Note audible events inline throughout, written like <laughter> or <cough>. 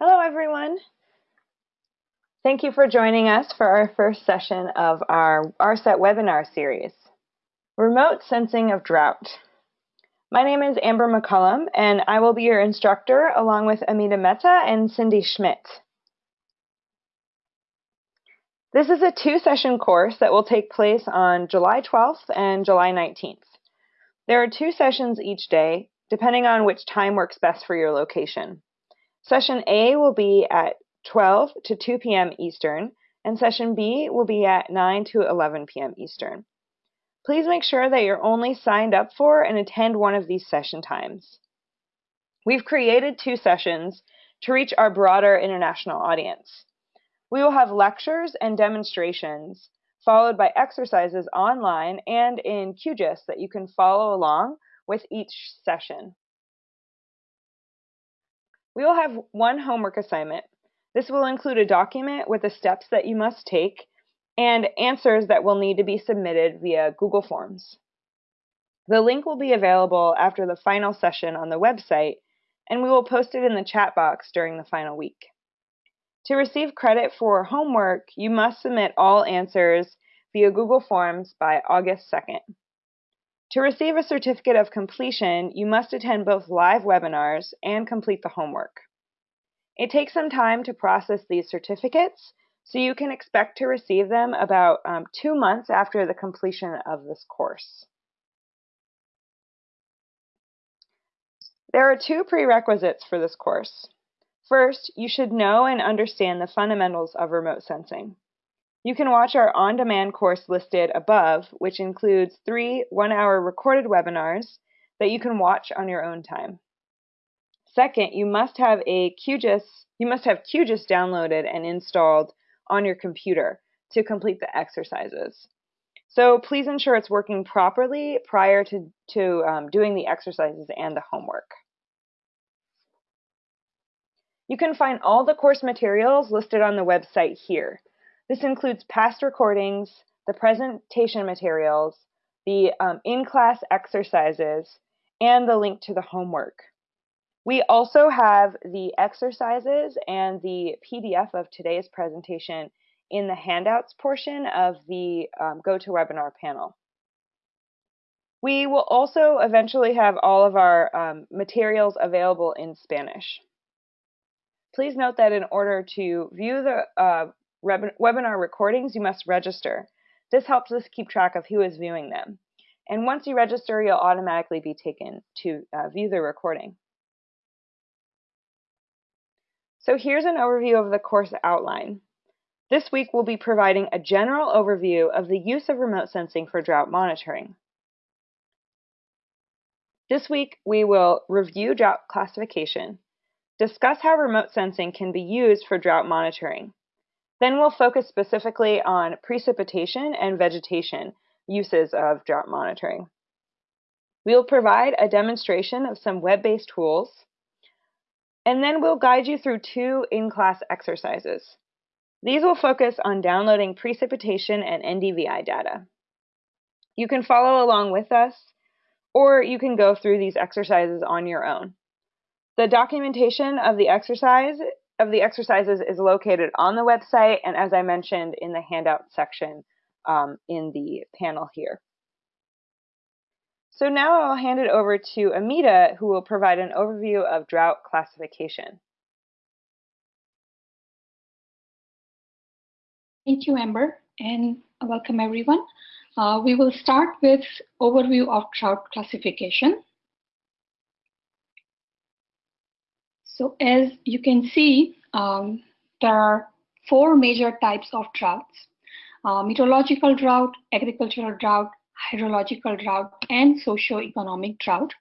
Hello, everyone. Thank you for joining us for our first session of our ARSET webinar series, Remote Sensing of Drought. My name is Amber McCullum, and I will be your instructor along with Amita Mehta and Cindy Schmidt. This is a two-session course that will take place on July 12th and July 19th. There are two sessions each day, depending on which time works best for your location. Session A will be at 12 to 2 p.m. Eastern, and session B will be at 9 to 11 p.m. Eastern. Please make sure that you're only signed up for and attend one of these session times. We've created two sessions to reach our broader international audience. We will have lectures and demonstrations, followed by exercises online and in QGIS that you can follow along with each session. We will have one homework assignment. This will include a document with the steps that you must take and answers that will need to be submitted via Google Forms. The link will be available after the final session on the website, and we will post it in the chat box during the final week. To receive credit for homework, you must submit all answers via Google Forms by August 2nd. To receive a certificate of completion, you must attend both live webinars and complete the homework. It takes some time to process these certificates, so you can expect to receive them about um, two months after the completion of this course. There are two prerequisites for this course. First, you should know and understand the fundamentals of remote sensing. You can watch our on-demand course listed above, which includes three one-hour recorded webinars that you can watch on your own time. Second, you must have a QGIS, you must have QGIS downloaded and installed on your computer to complete the exercises. So please ensure it's working properly prior to, to um, doing the exercises and the homework. You can find all the course materials listed on the website here. This includes past recordings, the presentation materials, the um, in-class exercises, and the link to the homework. We also have the exercises and the PDF of today's presentation in the handouts portion of the um, GoToWebinar panel. We will also eventually have all of our um, materials available in Spanish. Please note that in order to view the uh, webinar recordings, you must register. This helps us keep track of who is viewing them. And once you register, you'll automatically be taken to uh, view the recording. So here's an overview of the course outline. This week we'll be providing a general overview of the use of remote sensing for drought monitoring. This week we will review drought classification, discuss how remote sensing can be used for drought monitoring, then we'll focus specifically on precipitation and vegetation uses of drought monitoring. We'll provide a demonstration of some web-based tools, and then we'll guide you through two in-class exercises. These will focus on downloading precipitation and NDVI data. You can follow along with us, or you can go through these exercises on your own. The documentation of the exercise of the exercises is located on the website and as I mentioned in the handout section um, in the panel here. So now I'll hand it over to Amita who will provide an overview of drought classification. Thank you, Amber, and welcome everyone. Uh, we will start with overview of drought classification. So as you can see, um, there are four major types of droughts. Uh, meteorological drought, agricultural drought, hydrological drought, and socio-economic drought.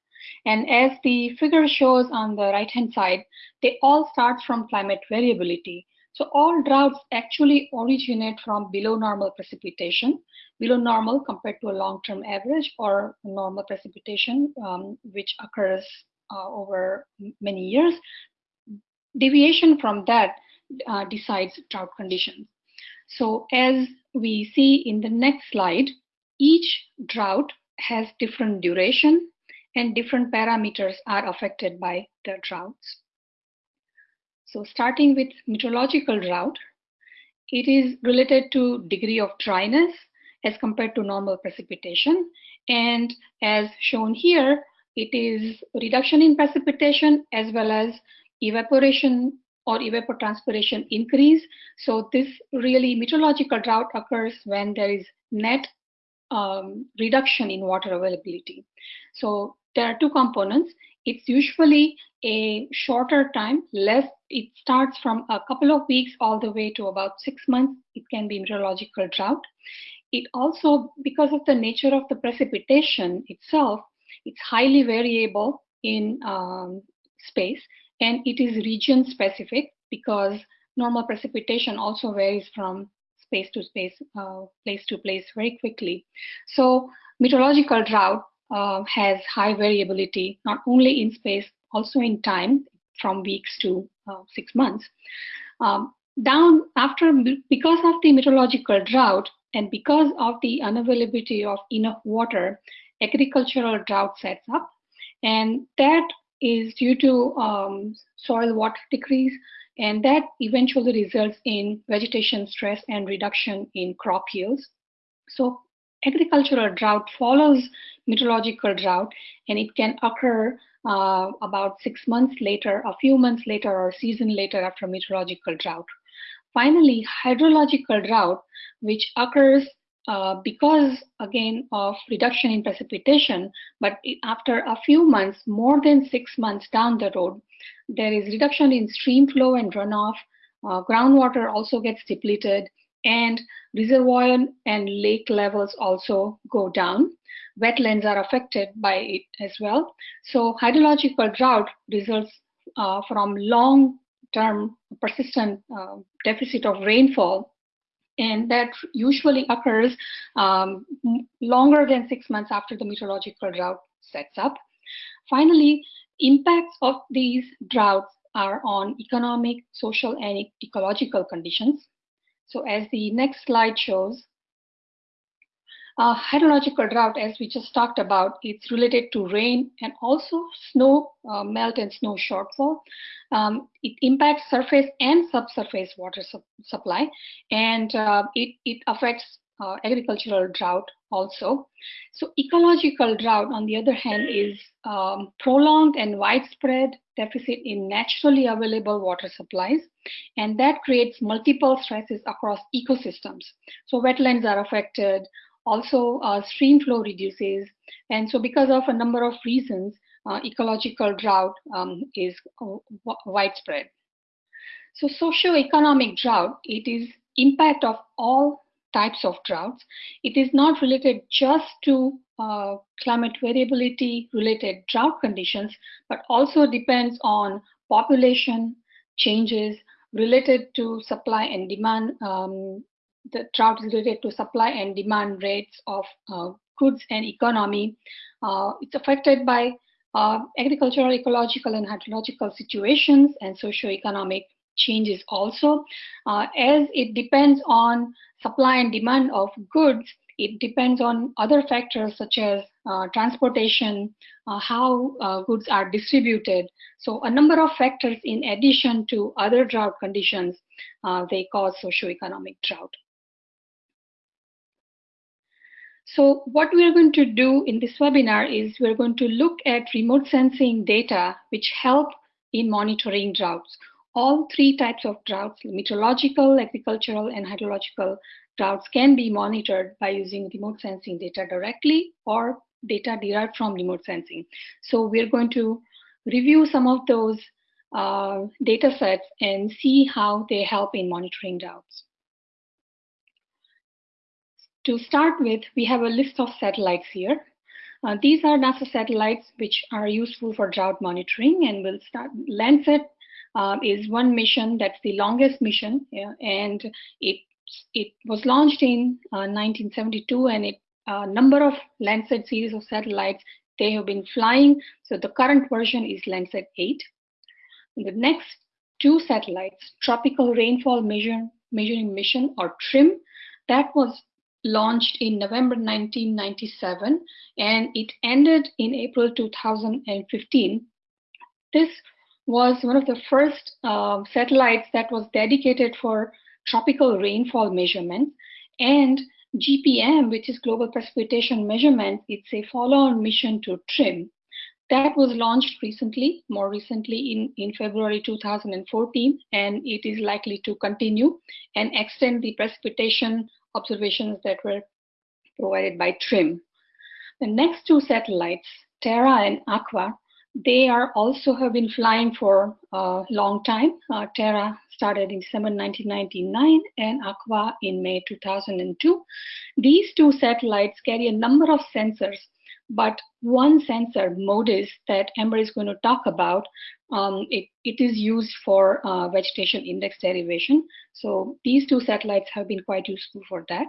And as the figure shows on the right-hand side, they all start from climate variability. So all droughts actually originate from below normal precipitation, below normal compared to a long-term average or normal precipitation, um, which occurs over many years. Deviation from that uh, decides drought conditions. So as we see in the next slide, each drought has different duration and different parameters are affected by the droughts. So starting with meteorological drought, it is related to degree of dryness as compared to normal precipitation. And as shown here, it is reduction in precipitation as well as evaporation or evapotranspiration increase. So this really meteorological drought occurs when there is net um, reduction in water availability. So there are two components. It's usually a shorter time, less, it starts from a couple of weeks all the way to about six months. It can be meteorological drought. It also, because of the nature of the precipitation itself, it's highly variable in um, space and it is region specific because normal precipitation also varies from space to space, uh, place to place very quickly. So meteorological drought uh, has high variability, not only in space, also in time, from weeks to uh, six months. Um, down after, because of the meteorological drought and because of the unavailability of enough water, agricultural drought sets up. And that is due to um, soil water decrease, and that eventually results in vegetation stress and reduction in crop yields. So agricultural drought follows meteorological drought, and it can occur uh, about six months later, a few months later, or season later after meteorological drought. Finally, hydrological drought, which occurs uh, because again of reduction in precipitation, but after a few months, more than six months down the road, there is reduction in stream flow and runoff. Uh, groundwater also gets depleted, and reservoir and lake levels also go down. Wetlands are affected by it as well. So hydrological drought results uh, from long-term persistent uh, deficit of rainfall and that usually occurs um, longer than six months after the meteorological drought sets up. Finally, impacts of these droughts are on economic, social, and ecological conditions. So as the next slide shows, uh, hydrological drought, as we just talked about, it's related to rain and also snow uh, melt and snow shortfall. Um, it impacts surface and subsurface water su supply, and uh, it, it affects uh, agricultural drought also. So ecological drought, on the other hand, is um, prolonged and widespread deficit in naturally available water supplies, and that creates multiple stresses across ecosystems. So wetlands are affected, also, uh, stream flow reduces. And so because of a number of reasons, uh, ecological drought um, is uh, widespread. So socio-economic drought, it is impact of all types of droughts. It is not related just to uh, climate variability related drought conditions, but also depends on population changes related to supply and demand um, the drought is related to supply and demand rates of uh, goods and economy. Uh, it's affected by uh, agricultural, ecological, and hydrological situations and socio-economic changes also. Uh, as it depends on supply and demand of goods, it depends on other factors such as uh, transportation, uh, how goods are distributed. So a number of factors in addition to other drought conditions, they cause socioeconomic drought. So what we are going to do in this webinar is we're going to look at remote sensing data which help in monitoring droughts. All three types of droughts, meteorological, agricultural, and hydrological droughts can be monitored by using remote sensing data directly or data derived from remote sensing. So we're going to review some of those uh, data sets and see how they help in monitoring droughts. To start with, we have a list of satellites here. Uh, these are NASA satellites which are useful for drought monitoring and we'll start. Landsat uh, is one mission that's the longest mission yeah, and it, it was launched in uh, 1972 and a number of Landsat series of satellites they have been flying. So the current version is Landsat 8. the next two satellites, Tropical Rainfall Measure, Measuring Mission or TRMM, that was launched in November 1997 and it ended in April 2015. This was one of the first uh, satellites that was dedicated for tropical rainfall measurements. And GPM, which is Global Precipitation Measurement, it's a follow-on mission to TRMM. That was launched recently, more recently in, in February 2014, and it is likely to continue and extend the precipitation observations that were provided by TRMM. The next two satellites, Terra and Aqua, they are also have been flying for a long time. Uh, Terra started in December 1999 and Aqua in May 2002. These two satellites carry a number of sensors, but one sensor, MODIS, that Amber is going to talk about, um, it, it is used for uh, vegetation index derivation. So these two satellites have been quite useful for that.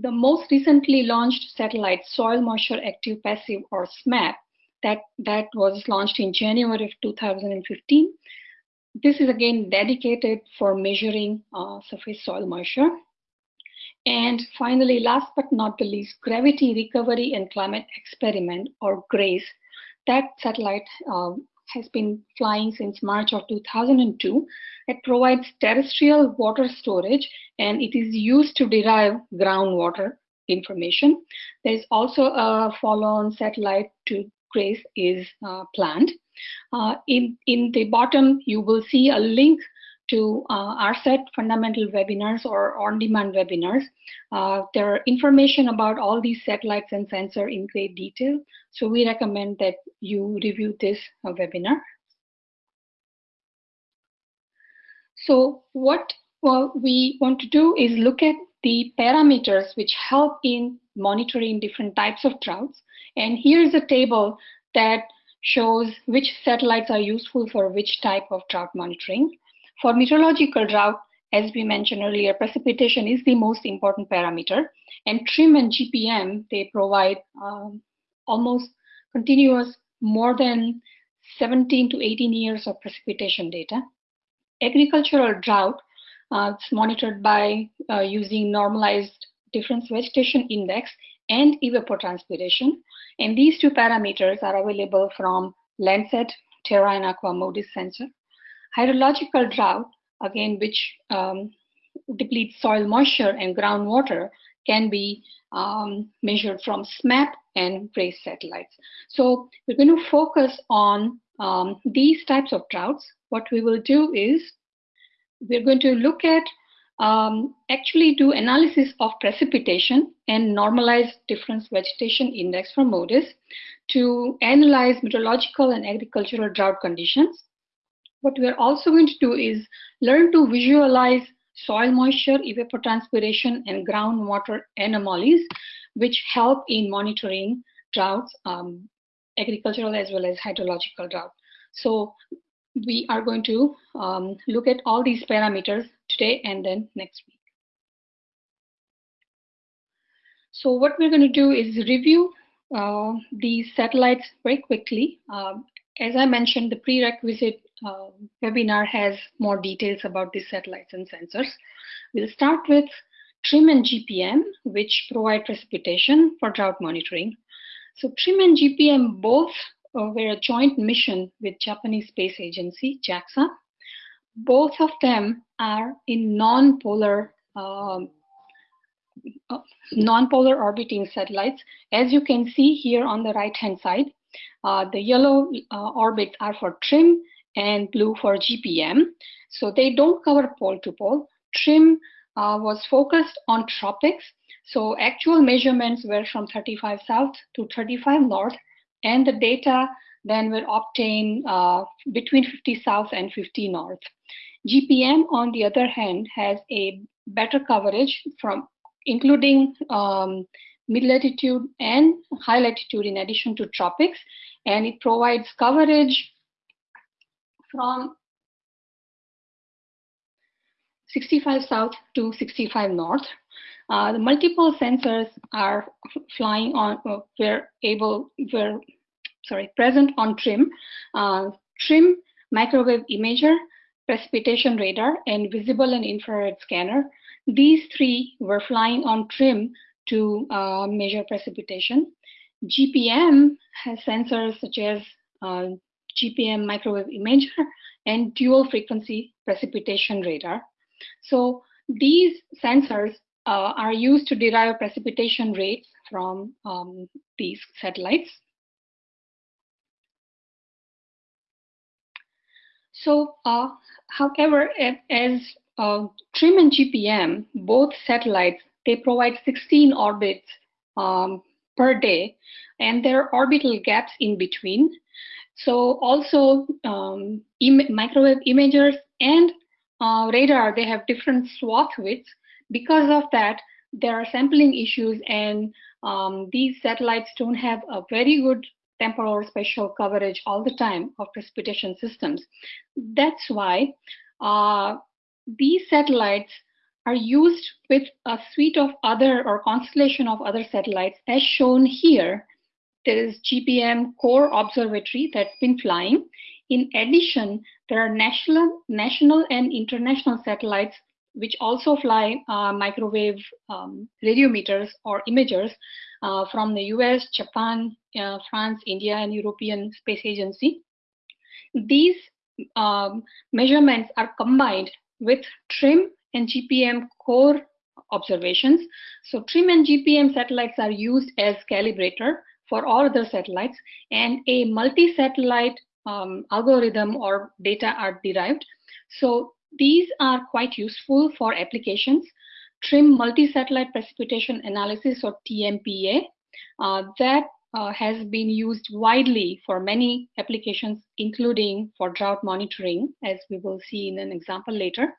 The most recently launched satellite, Soil Moisture Active Passive or SMAP, that, that was launched in January of 2015. This is again dedicated for measuring uh, surface soil moisture. And finally, last but not the least, Gravity Recovery and Climate Experiment, or GRACE. That satellite uh, has been flying since March of 2002. It provides terrestrial water storage and it is used to derive groundwater information. There is also a follow-on satellite to GRACE is uh, planned. Uh, in, in the bottom, you will see a link to uh, ARSET fundamental webinars or on-demand webinars. Uh, there are information about all these satellites and sensor in great detail. So we recommend that you review this uh, webinar. So what well, we want to do is look at the parameters which help in monitoring different types of droughts. And here is a table that shows which satellites are useful for which type of drought monitoring. For meteorological drought, as we mentioned earlier, precipitation is the most important parameter. And TRMM and GPM, they provide um, almost continuous more than 17 to 18 years of precipitation data. Agricultural drought, uh, it's monitored by uh, using normalized difference vegetation index and evapotranspiration. And these two parameters are available from Landsat Terra and Aqua MODIS sensor. Hydrological drought, again, which um, depletes soil moisture and groundwater, can be um, measured from SMAP and GRACE satellites. So we're going to focus on um, these types of droughts. What we will do is we're going to look at um, actually do analysis of precipitation and normalize difference vegetation index from MODIS to analyze meteorological and agricultural drought conditions. What we're also going to do is learn to visualize soil moisture, evapotranspiration, and groundwater anomalies, which help in monitoring droughts, um, agricultural as well as hydrological drought. So we are going to um, look at all these parameters today and then next week. So what we're going to do is review uh, these satellites very quickly. Uh, as I mentioned, the prerequisite uh, webinar has more details about these satellites and sensors. We'll start with TRMM and GPM, which provide precipitation for drought monitoring. So TRMM and GPM both uh, were a joint mission with Japanese Space Agency, JAXA. Both of them are in non-polar um, uh, non-polar orbiting satellites. As you can see here on the right-hand side, uh, the yellow uh, orbits are for TRMM and blue for GPM. So they don't cover pole to pole. TRMM uh, was focused on tropics. So actual measurements were from 35 south to 35 north, and the data then were obtained uh, between 50 south and 50 north. GPM, on the other hand, has a better coverage from including um, mid latitude and high latitude in addition to tropics, and it provides coverage from 65 south to 65 north. Uh, the multiple sensors are flying on, uh, were able, were, sorry, present on TRMM. Uh, TRMM microwave imager, precipitation radar, and visible and infrared scanner. These three were flying on TRMM to uh, measure precipitation. GPM has sensors such as uh, GPM microwave imager, and dual frequency precipitation radar. So these sensors uh, are used to derive precipitation rates from um, these satellites. So, uh, however, as uh, TRMM and GPM, both satellites, they provide 16 orbits um, per day, and there are orbital gaps in between. So also um, Im microwave imagers and uh, radar, they have different swath widths. Because of that, there are sampling issues and um, these satellites don't have a very good temporal or spatial coverage all the time of precipitation systems. That's why uh, these satellites are used with a suite of other or constellation of other satellites as shown here. There is GPM core observatory that's been flying. In addition, there are national, national and international satellites which also fly uh, microwave um, radiometers or imagers uh, from the US, Japan, uh, France, India, and European Space Agency. These um, measurements are combined with TRMM and GPM core observations. So TRMM and GPM satellites are used as calibrator for all other satellites and a multi-satellite um, algorithm or data are derived. So these are quite useful for applications. TRMM multi-satellite precipitation analysis or TMPA uh, that uh, has been used widely for many applications, including for drought monitoring, as we will see in an example later.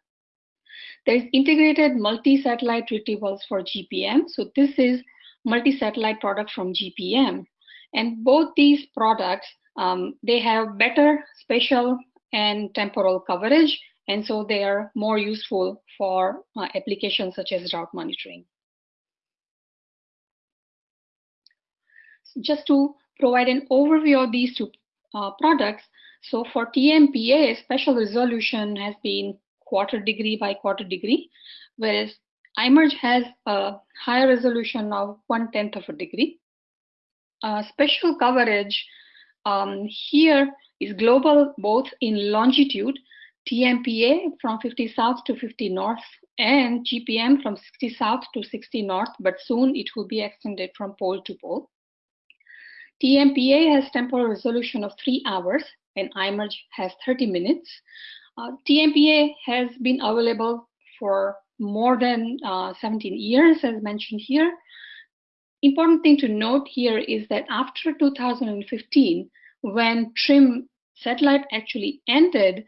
There is integrated multi-satellite retrievals for GPM. So this is multi-satellite product from GPM. And both these products, um, they have better spatial and temporal coverage. And so they are more useful for uh, applications such as drought monitoring. So just to provide an overview of these two uh, products, so for TMPA, special resolution has been quarter degree by quarter degree, whereas IMERG has a higher resolution of one tenth of a degree. Uh, coverage um, here is global both in longitude, TMPA from 50 south to 50 north, and GPM from 60 south to 60 north, but soon it will be extended from pole to pole. TMPA has temporal resolution of three hours, and IMERG has 30 minutes. Uh, TMPA has been available for more than uh, 17 years, as mentioned here. Important thing to note here is that after 2015, when TRMM satellite actually ended,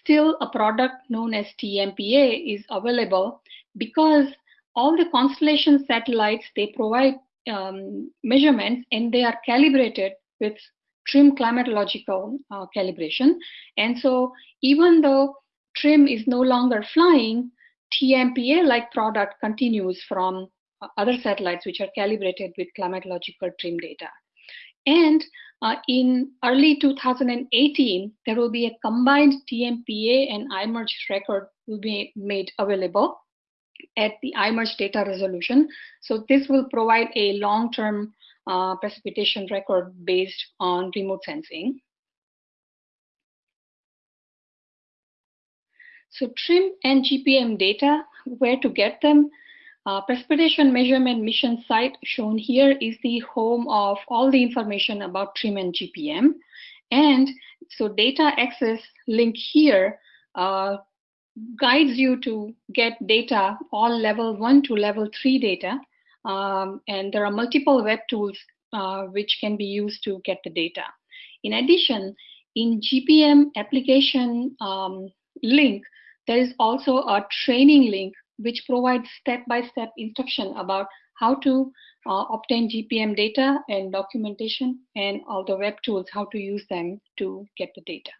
still a product known as TMPA is available because all the constellation satellites, they provide um, measurements and they are calibrated with TRMM climatological uh, calibration. And so even though TRMM is no longer flying, TMPA-like product continues from other satellites which are calibrated with climatological TRMM data. And uh, in early 2018, there will be a combined TMPA and IMERG record will be made available at the IMERG data resolution. So this will provide a long-term uh, precipitation record based on remote sensing. So TRMM and GPM data, where to get them? Uh, precipitation measurement mission site shown here is the home of all the information about TRMM and GPM. And so data access link here uh, guides you to get data, all level one to level three data. Um, and there are multiple web tools uh, which can be used to get the data. In addition, in GPM application um, link, there is also a training link which provides step-by-step -step instruction about how to uh, obtain GPM data and documentation and all the web tools, how to use them to get the data.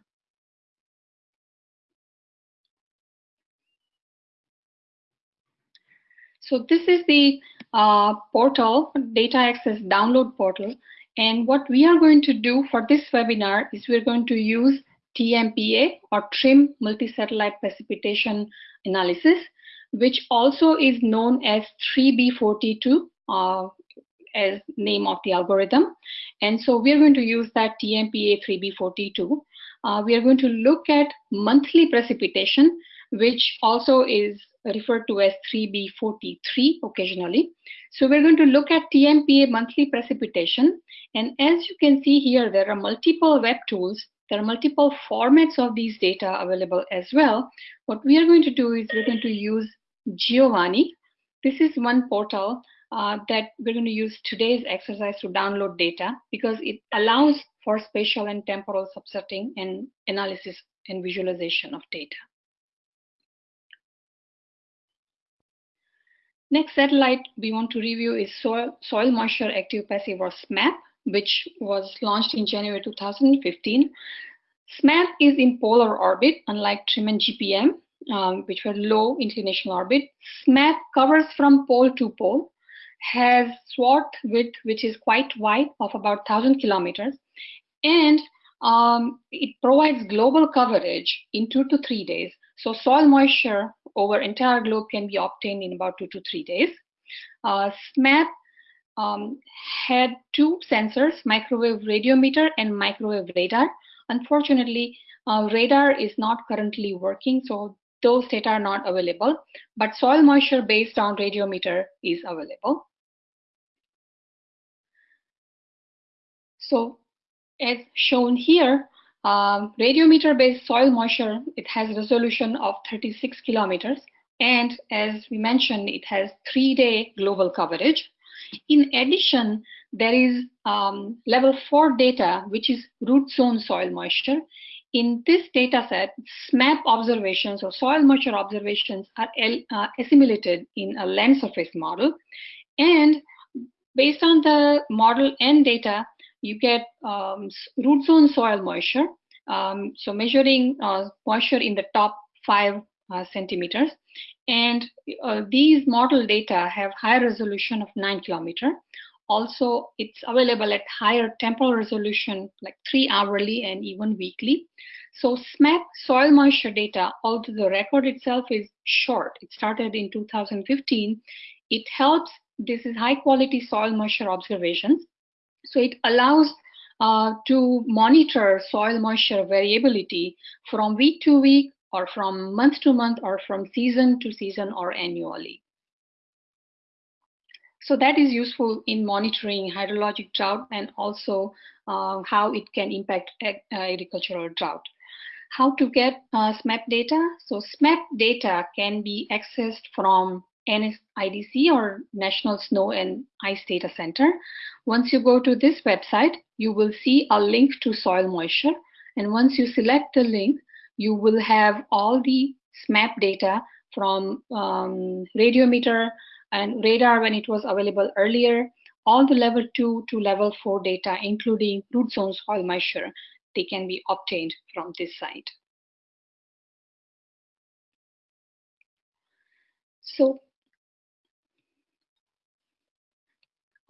So this is the uh, portal, data access download portal. And what we are going to do for this webinar is we're going to use TMPA or TRMM multi-satellite precipitation analysis, which also is known as 3B42 uh, as name of the algorithm. And so we're going to use that TMPA 3B42. uh, we are going to look at monthly precipitation, which also is referred to as 3B43 occasionally. So we're going to look at TMPA monthly precipitation. And as you can see here, there are multiple web tools. There are multiple formats of these data available as well. What we are going to do is we're going to use Giovanni. This is one portal uh, that we're going to use today's exercise to download data because it allows for spatial and temporal subsetting and analysis and visualization of data. Next satellite we want to review is Soil, Soil Moisture Active Passive or SMAP, which was launched in January 2015. SMAP is in polar orbit, unlike TRMM and GPM, um, which were low inclination orbit. SMAP covers from pole to pole, has swath width which is quite wide of about 1,000 kilometers, and um, it provides global coverage in two to three days. So soil moisture over entire globe can be obtained in about two to three days. Uh, SMAP um, had two sensors, microwave radiometer and microwave radar. Unfortunately, uh, radar is not currently working, so those data are not available, but soil moisture based on radiometer is available. So as shown here, um, radiometer-based soil moisture, it has resolution of 36 kilometers. And as we mentioned, it has three-day global coverage. In addition, there is um, level four data, which is root zone soil moisture. In this data set, SMAP observations or soil moisture observations are uh, assimilated in a land surface model. And based on the model and data, you get um, root zone soil moisture. Um, so measuring uh, moisture in the top five uh, centimeters. And uh, these model data have higher resolution of nine kilometer. Also, it's available at higher temporal resolution, like three hourly and even weekly. So SMAP soil moisture data, although the record itself is short, it started in 2015, it helps, this is high quality soil moisture observations so it allows uh, to monitor soil moisture variability from week to week or from month to month or from season to season or annually. So that is useful in monitoring hydrologic drought and also uh, how it can impact ag agricultural drought. How to get uh, SMAP data? So SMAP data can be accessed from NSIDC or National Snow and Ice Data Center. Once you go to this website, you will see a link to soil moisture. And once you select the link, you will have all the SMAP data from um, radiometer and radar when it was available earlier, all the level two to level four data, including root zone soil moisture, they can be obtained from this site. So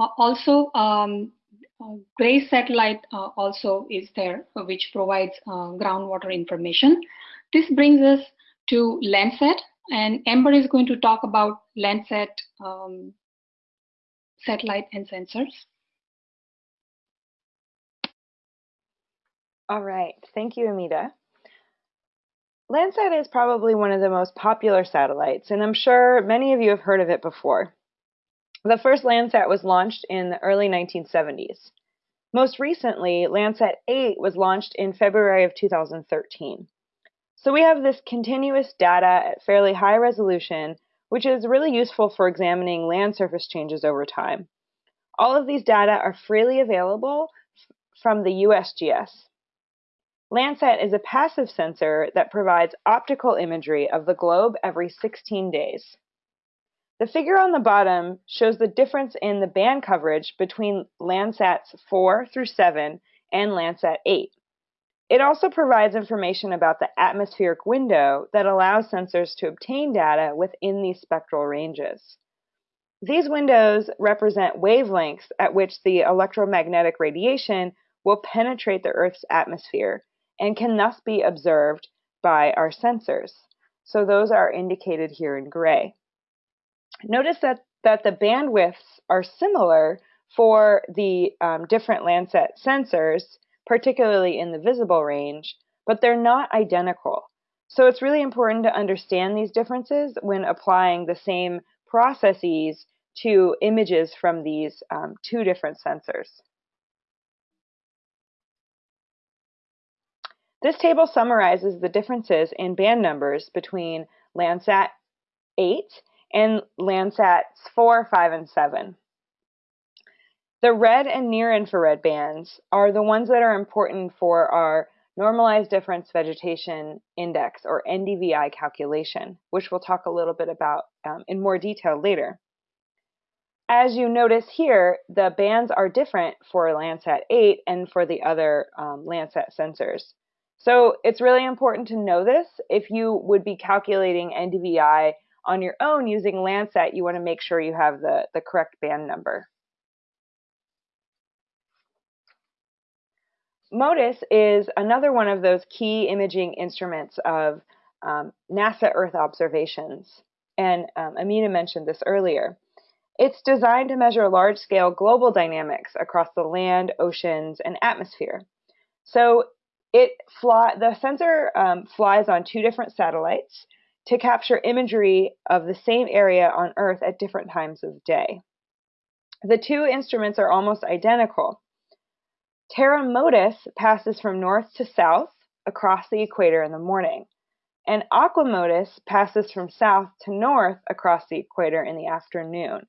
Uh, also, um, GRACE satellite uh, also is there, which provides groundwater information. This brings us to Landsat, and Amber is going to talk about Landsat um, satellite and sensors. All right, thank you, Amita. Landsat is probably one of the most popular satellites, and I'm sure many of you have heard of it before. The first Landsat was launched in the early 1970s. Most recently, Landsat 8 was launched in February of 2013. So we have this continuous data at fairly high resolution, which is really useful for examining land surface changes over time. All of these data are freely available from the USGS. Landsat is a passive sensor that provides optical imagery of the globe every 16 days. The figure on the bottom shows the difference in the band coverage between Landsats 4 through 7 and Landsat 8. It also provides information about the atmospheric window that allows sensors to obtain data within these spectral ranges. These windows represent wavelengths at which the electromagnetic radiation will penetrate the Earth's atmosphere and can thus be observed by our sensors. So those are indicated here in gray. Notice that, that the bandwidths are similar for the um, different Landsat sensors, particularly in the visible range, but they're not identical. So it's really important to understand these differences when applying the same processes to images from these um, two different sensors. This table summarizes the differences in band numbers between Landsat 8 and Landsats 4, 5, and 7. The red and near infrared bands are the ones that are important for our normalized difference vegetation index or NDVI calculation, which we'll talk a little bit about um, in more detail later. As you notice here, the bands are different for Landsat 8 and for the other um, Landsat sensors. So it's really important to know this. If you would be calculating NDVI on your own using Landsat, you want to make sure you have the, the correct band number. MODIS is another one of those key imaging instruments of um, NASA Earth observations, and um, Amina mentioned this earlier. It's designed to measure large-scale global dynamics across the land, oceans, and atmosphere. So it fly, the sensor um, flies on two different satellites to capture imagery of the same area on Earth at different times of day. The two instruments are almost identical, Terra Modis passes from north to south across the equator in the morning, and Aqua Modis passes from south to north across the equator in the afternoon.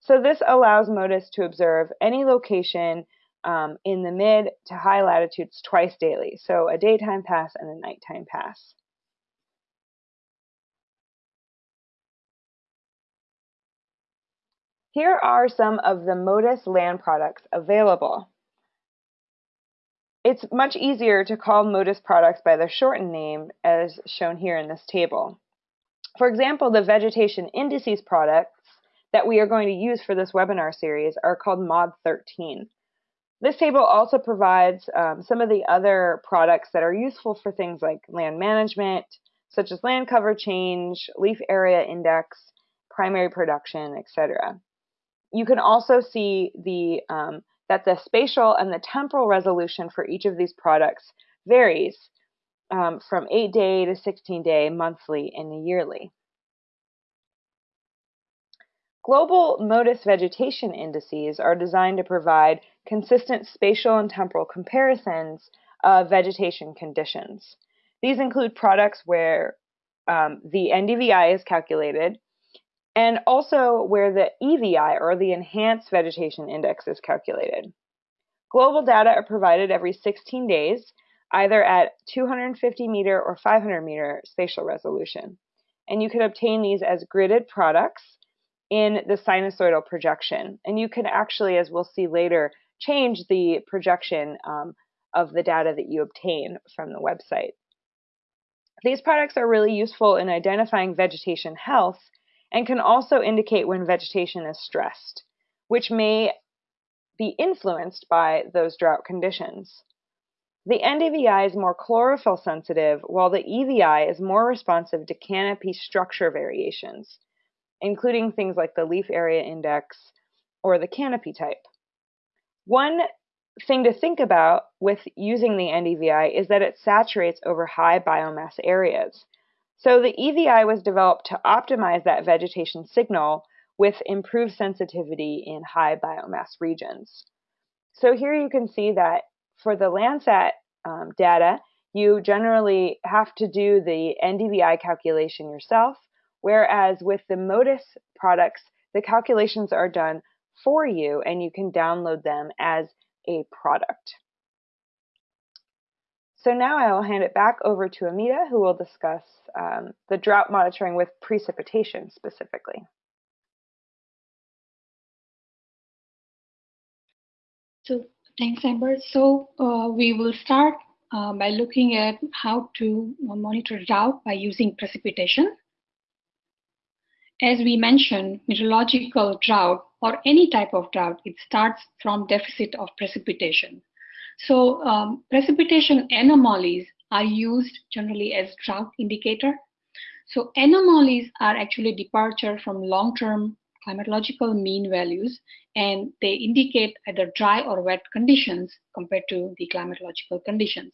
So this allows MODIS to observe any location um, in the mid to high latitudes twice daily, so a daytime pass and a nighttime pass. Here are some of the MODIS land products available. It's much easier to call MODIS products by their shortened name as shown here in this table. For example, the vegetation indices products that we are going to use for this webinar series are called MOD 13. This table also provides um, some of the other products that are useful for things like land management, such as land cover change, leaf area index, primary production, etc. You can also see the um, that the spatial and the temporal resolution for each of these products varies um, from 8 day to 16 day, monthly, and yearly. Global MODIS vegetation indices are designed to provide consistent spatial and temporal comparisons of vegetation conditions. These include products where um, the NDVI is calculated and also where the EVI, or the Enhanced Vegetation Index, is calculated. Global data are provided every 16 days, either at 250 meter or 500 meter spatial resolution. And you can obtain these as gridded products in the sinusoidal projection. And you can actually, as we'll see later, change the projection um, of the data that you obtain from the website. These products are really useful in identifying vegetation health and can also indicate when vegetation is stressed, which may be influenced by those drought conditions. The NDVI is more chlorophyll sensitive, while the EVI is more responsive to canopy structure variations, including things like the leaf area index or the canopy type. One thing to think about with using the NDVI is that it saturates over high biomass areas, so the EVI was developed to optimize that vegetation signal with improved sensitivity in high biomass regions. So here you can see that for the Landsat um, data, you generally have to do the NDVI calculation yourself, whereas with the MODIS products, the calculations are done for you and you can download them as a product. So now I will hand it back over to Amita, who will discuss um, the drought monitoring with precipitation specifically. So thanks, Amber. So uh, we will start uh, by looking at how to monitor drought by using precipitation. As we mentioned, meteorological drought or any type of drought, it starts from deficit of precipitation. So um, precipitation anomalies are used generally as drought indicator. So anomalies are actually departure from long-term climatological mean values and they indicate either dry or wet conditions compared to the climatological conditions.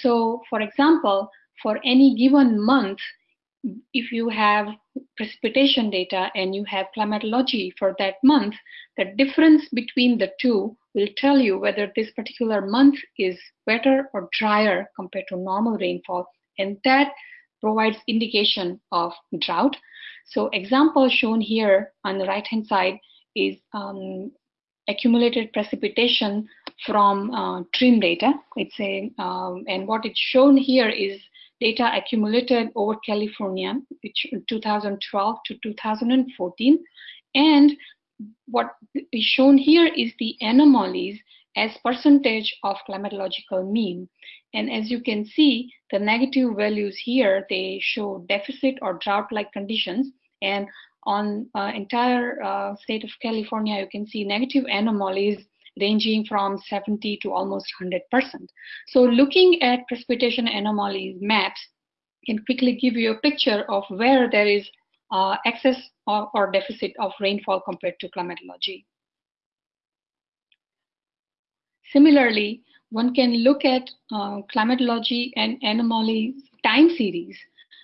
So for example, for any given month, if you have precipitation data and you have climatology for that month, the difference between the two will tell you whether this particular month is wetter or drier compared to normal rainfall. And that provides indication of drought. So example shown here on the right hand side is um, accumulated precipitation from uh, TRMM data. It's a, um, and what it's shown here is data accumulated over California, which 2012 to 2014. And what is shown here is the anomalies as percentage of climatological mean. And as you can see, the negative values here, they show deficit or drought-like conditions. And on uh, entire uh, state of California, you can see negative anomalies ranging from 70 to almost 100%. So looking at precipitation anomalies maps can quickly give you a picture of where there is uh, excess or, or deficit of rainfall compared to climatology. Similarly, one can look at uh, climatology and anomaly time series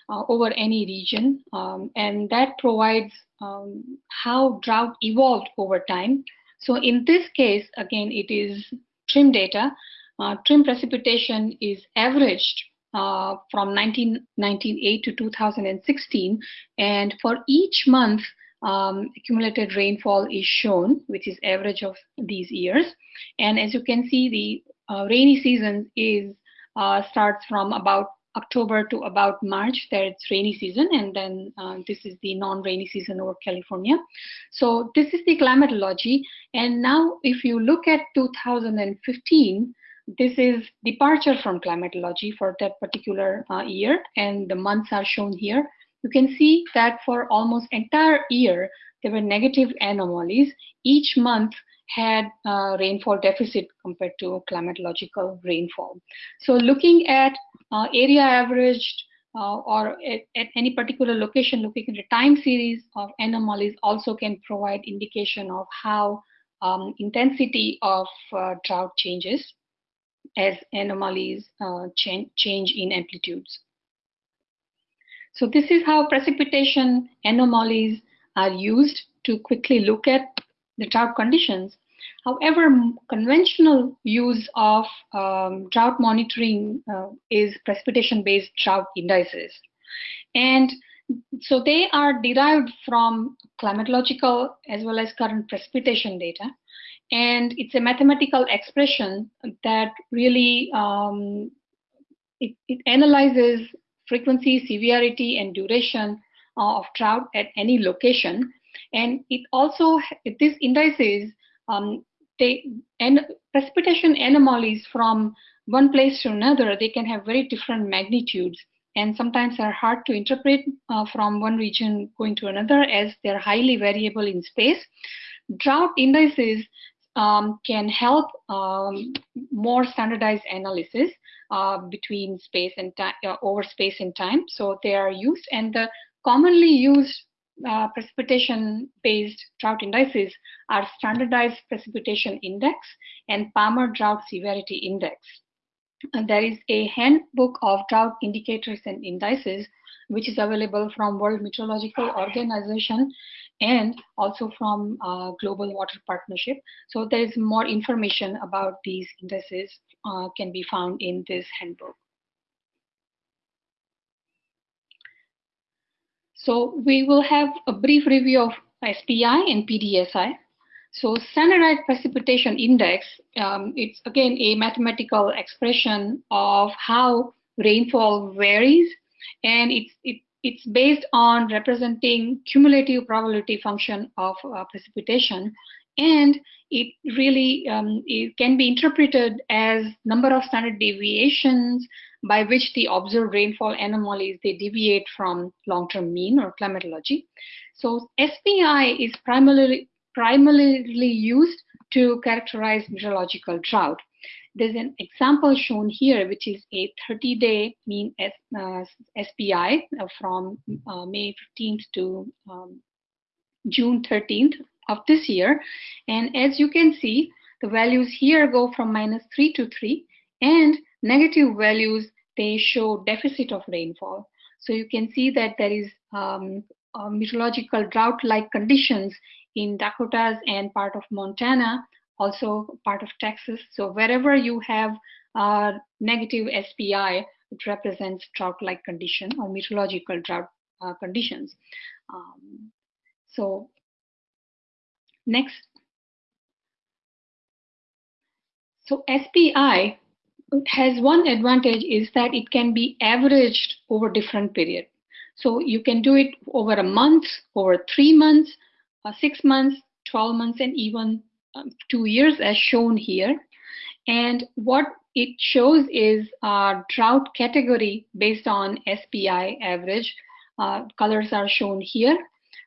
uh, over any region, um, and that provides um, how drought evolved over time. So in this case, again, it is TRMM data. Uh, TRMM precipitation is averaged uh, from 1998 to 2016, and for each month, um, accumulated rainfall is shown, which is average of these years. And as you can see, the uh, rainy season is uh, starts from about October to about March, that's rainy season, and then uh, this is the non-rainy season over California. So this is the climatology. And now if you look at 2015, this is departure from climatology for that particular uh, year, and the months are shown here. You can see that for almost entire year, there were negative anomalies. Each month had a rainfall deficit compared to climatological rainfall. So looking at uh, area averaged uh, or at, at, any particular location, looking at a time series of anomalies also can provide indication of how um, intensity of uh, drought changes as anomalies uh, change, change in amplitudes. So this is how precipitation anomalies are used to quickly look at the drought conditions. However, conventional use of um, drought monitoring uh, is precipitation-based drought indices. And so they are derived from climatological as well as current precipitation data. And it's a mathematical expression that really um, it, it analyzes frequency, severity, and duration uh, of drought at any location. And it also, these indices, um, they, and precipitation anomalies from one place to another, they can have very different magnitudes and sometimes are hard to interpret uh, from one region going to another as they're highly variable in space. Drought indices um, can help um, more standardized analysis uh, between space and time, uh, over space and time. So they are used, and the commonly used uh, precipitation-based drought indices are standardized precipitation index and Palmer drought severity index. And there is a handbook of drought indicators and indices which is available from World Meteorological Organization and also from uh, Global Water Partnership. So there is more information about these indices uh, can be found in this handbook. So we will have a brief review of SPI and PDSI. So standardized precipitation index, um, it's again a mathematical expression of how rainfall varies and it's, it it's based on representing cumulative probability function of uh, precipitation. And it really um, it can be interpreted as number of standard deviations by which the observed rainfall anomalies they deviate from long-term mean or climatology. So SPI is primarily primarily used to characterize meteorological drought there's an example shown here, which is a 30-day mean S, uh, SPI from uh, May 15th to um, June 13th of this year. And as you can see, the values here go from minus 3 to 3, and negative values, they show deficit of rainfall. So you can see that there is um, meteorological drought-like conditions in Dakotas and part of Montana, also part of Texas. So wherever you have uh, negative SPI, it represents drought-like condition or meteorological drought uh, conditions. Um, so next. So SPI has one advantage is that it can be averaged over different period. So you can do it over a month, over three months, six months, 12 months, and even um, two years as shown here. And what it shows is a drought category based on SPI average. Uh, colors are shown here.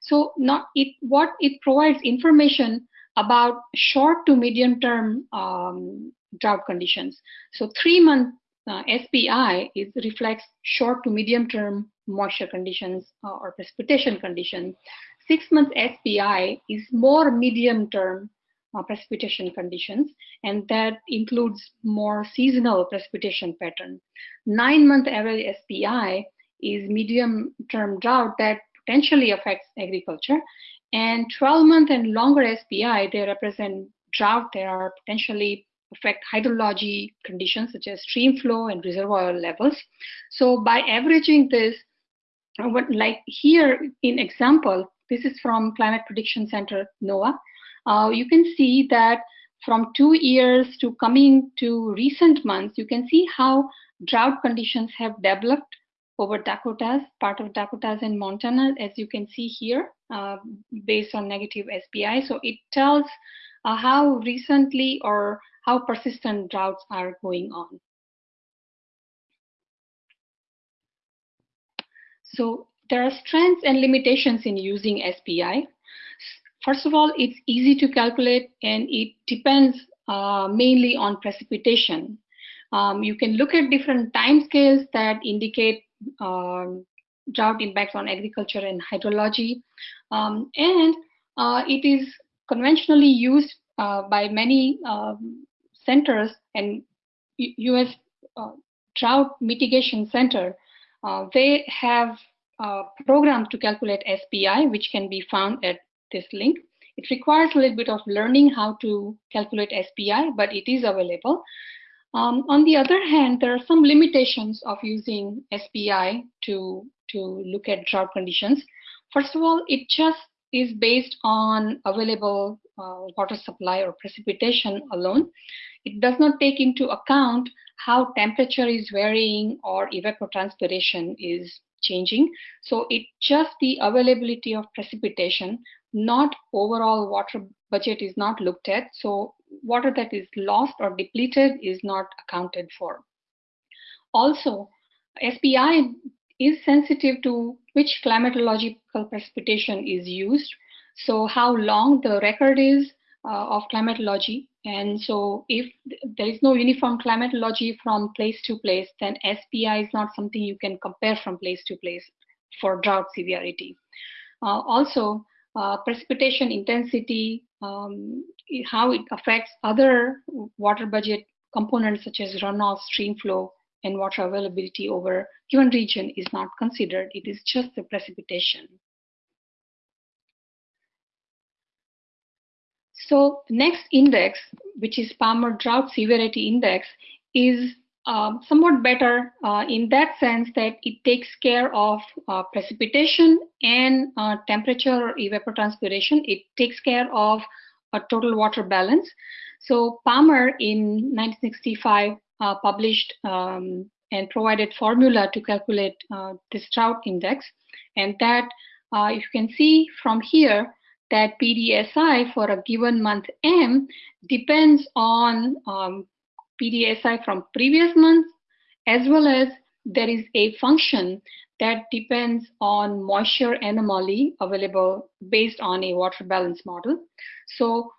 So not it, what it provides information about short to medium term um, drought conditions. So three month uh, SPI is reflects short to medium term moisture conditions uh, or precipitation conditions. Six month SPI is more medium term uh, precipitation conditions, and that includes more seasonal precipitation pattern. Nine month average SPI is medium term drought that potentially affects agriculture. And 12 month and longer SPI, they represent drought that are potentially affect hydrology conditions such as stream flow and reservoir levels. So by averaging this, like here in example, this is from Climate Prediction Center, NOAA. Uh, you can see that from two years to coming to recent months, you can see how drought conditions have developed over Dakotas, part of Dakotas and Montana, as you can see here, uh, based on negative SPI. So it tells uh, how recently or how persistent droughts are going on. So there are strengths and limitations in using SPI. First of all, it's easy to calculate and it depends uh, mainly on precipitation. Um, you can look at different time scales that indicate um, drought impacts on agriculture and hydrology. Um, and uh, it is conventionally used uh, by many um, centers and U.S. Uh, Drought Mitigation Center. Uh, they have program to calculate SPI, which can be found at this link. It requires a little bit of learning how to calculate SPI, but it is available. Um, on the other hand, there are some limitations of using SPI to, to look at drought conditions. First of all, it just is based on available uh, water supply or precipitation alone. It does not take into account how temperature is varying or evapotranspiration is changing. So it just the availability of precipitation, not overall water budget is not looked at. So water that is lost or depleted is not accounted for. Also, SPI is sensitive to which climatological precipitation is used. So how long the record is uh, of climatology. And so if there is no uniform climatology from place to place, then SPI is not something you can compare from place to place for drought severity. Uh, also, uh, precipitation intensity, um, how it affects other water budget components such as runoff, stream flow, and water availability over given region is not considered. It is just the precipitation. So next index, which is Palmer Drought Severity Index, is um, somewhat better uh, in that sense that it takes care of uh, precipitation and uh, temperature or evapotranspiration. It takes care of a total water balance. So Palmer in 1965 uh, published um, and provided formula to calculate uh, this drought index. And that, uh, you can see from here, that PDSI for a given month M depends on um, PDSI from previous months, as well as there is a function that depends on moisture anomaly available based on a water balance model. So,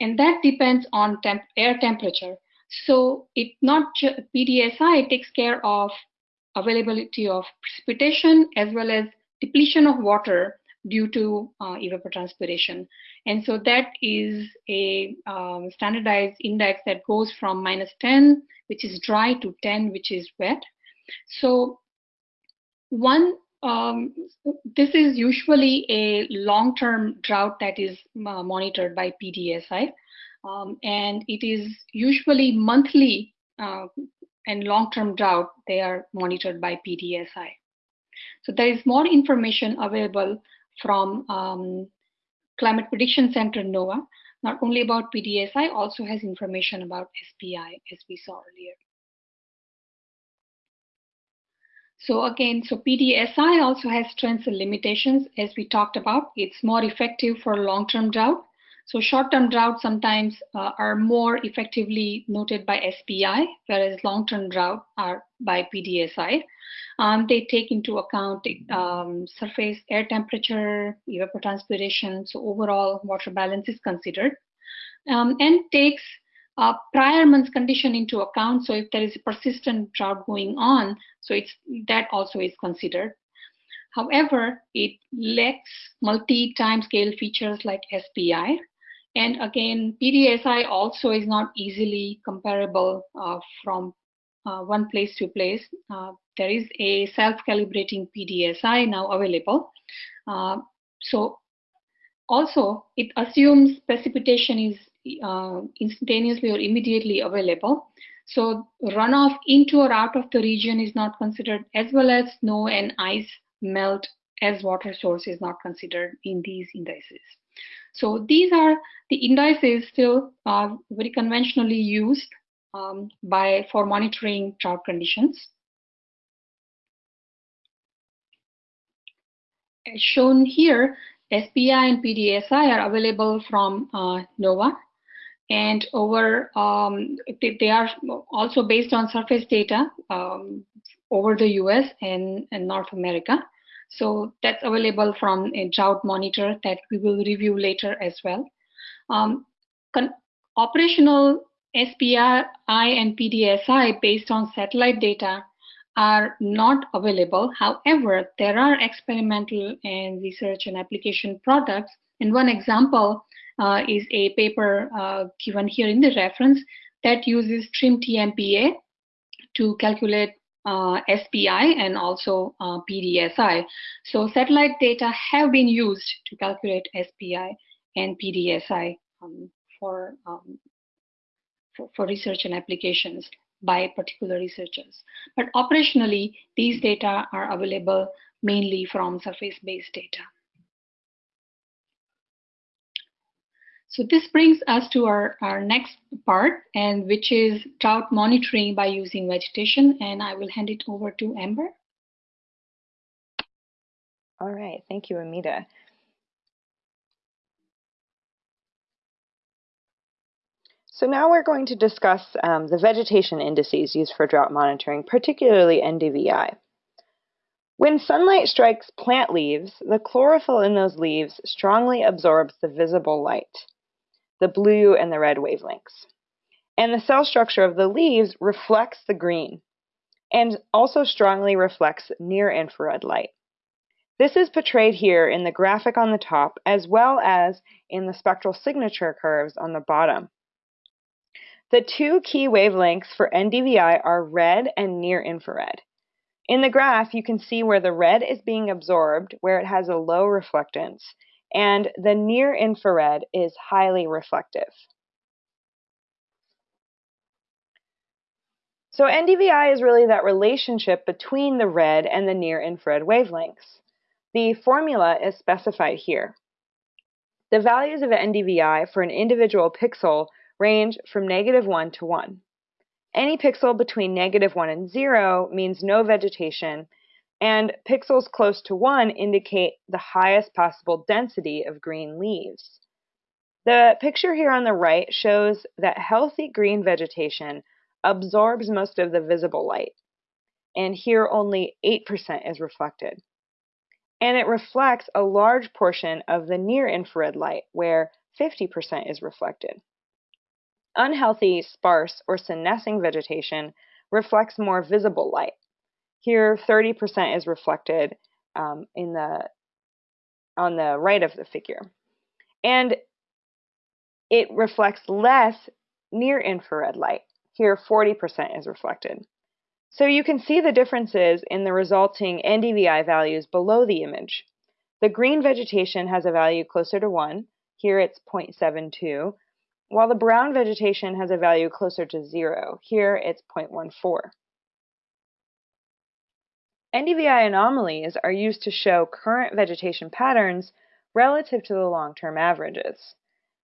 and that depends on temp air temperature. So it not PDSI takes care of availability of precipitation as well as depletion of water due to uh, evapotranspiration. And so that is a um, standardized index that goes from minus 10, which is dry, to 10, which is wet. So one, um, this is usually a long-term drought that is uh, monitored by PDSI. Um, and it is usually monthly uh, and long-term drought, they are monitored by PDSI. So there is more information available from um, Climate Prediction Center NOAA, not only about PDSI, also has information about SPI, as we saw earlier. So again, so PDSI also has strengths and limitations, as we talked about. It's more effective for long-term drought. So short-term droughts sometimes uh, are more effectively noted by SPI, whereas long-term drought are by PDSI. Um, they take into account um, surface air temperature, evapotranspiration, so overall water balance is considered, um, and takes uh, prior month's condition into account. So if there is a persistent drought going on, so it's that also is considered. However, it lacks multi-time scale features like SPI. And again, PDSI also is not easily comparable uh, from uh, one place to place. Uh, there is a self-calibrating PDSI now available. Uh, so also, it assumes precipitation is uh, instantaneously or immediately available. So runoff into or out of the region is not considered, as well as snow and ice melt as water source is not considered in these indices. So these are the indices still uh, very conventionally used um, by for monitoring drought conditions. As shown here, SPI and PDSI are available from uh, NOAA and over um, they, they, are also based on surface data um, over the US and, and, North America. So that's available from a drought monitor that we will review later as well. Um, operational SPI and PDSI based on satellite data are not available. However, there are experimental and research and application products. And one example uh, is a paper uh, given here in the reference that uses TRMM TMPA to calculate uh, SPI and also uh, PDSI. So satellite data have been used to calculate SPI and PDSI um, for, um, for, for research and applications by particular researchers. But operationally, these data are available mainly from surface-based data. So this brings us to our, our next part, and which is drought monitoring by using vegetation. And I will hand it over to Amber. All right, thank you, Amita. So now we're going to discuss um, the vegetation indices used for drought monitoring, particularly NDVI. When sunlight strikes plant leaves, the chlorophyll in those leaves strongly absorbs the visible light the blue and the red wavelengths. And the cell structure of the leaves reflects the green and also strongly reflects near infrared light. This is portrayed here in the graphic on the top as well as in the spectral signature curves on the bottom. The two key wavelengths for NDVI are red and near infrared. In the graph, you can see where the red is being absorbed, where it has a low reflectance, and the near infrared is highly reflective. So NDVI is really that relationship between the red and the near infrared wavelengths. The formula is specified here. The values of NDVI for an individual pixel range from negative 1 to 1. Any pixel between negative 1 and 0 means no vegetation, and pixels close to 1 indicate the highest possible density of green leaves. The picture here on the right shows that healthy green vegetation absorbs most of the visible light, and here only 8% is reflected. And it reflects a large portion of the near infrared light, where 50% is reflected. Unhealthy, sparse, or senescing vegetation reflects more visible light, here, 30% is reflected um, in the on the right of the figure. And it reflects less near infrared light. Here, 40% is reflected. So you can see the differences in the resulting NDVI values below the image. The green vegetation has a value closer to 1. Here it's 0.72, while the brown vegetation has a value closer to 0. Here it's 0.14. NDVI anomalies are used to show current vegetation patterns relative to the long-term averages.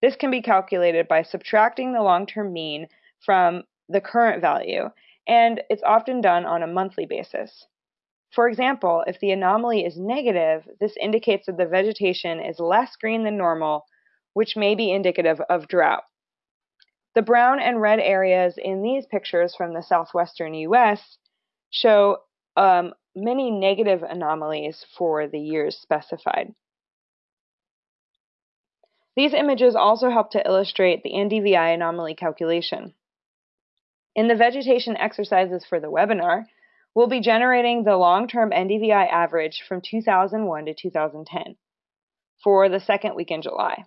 This can be calculated by subtracting the long-term mean from the current value, and it's often done on a monthly basis. For example, if the anomaly is negative, this indicates that the vegetation is less green than normal, which may be indicative of drought. The brown and red areas in these pictures from the southwestern U.S. show um, many negative anomalies for the years specified. These images also help to illustrate the NDVI anomaly calculation. In the vegetation exercises for the webinar, we'll be generating the long-term NDVI average from 2001 to 2010 for the second week in July.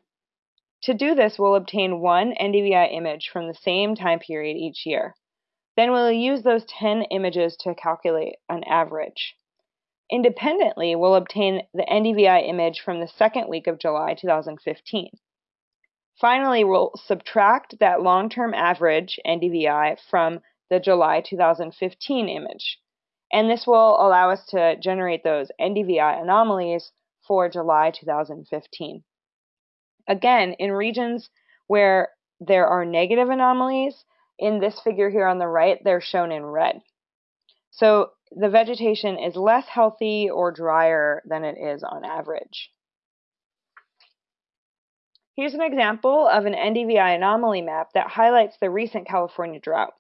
To do this, we'll obtain one NDVI image from the same time period each year. Then we'll use those 10 images to calculate an average. Independently, we'll obtain the NDVI image from the second week of July 2015. Finally, we'll subtract that long-term average NDVI from the July 2015 image and this will allow us to generate those NDVI anomalies for July 2015. Again, in regions where there are negative anomalies, in this figure here on the right, they're shown in red. So the vegetation is less healthy or drier than it is on average. Here's an example of an NDVI anomaly map that highlights the recent California drought.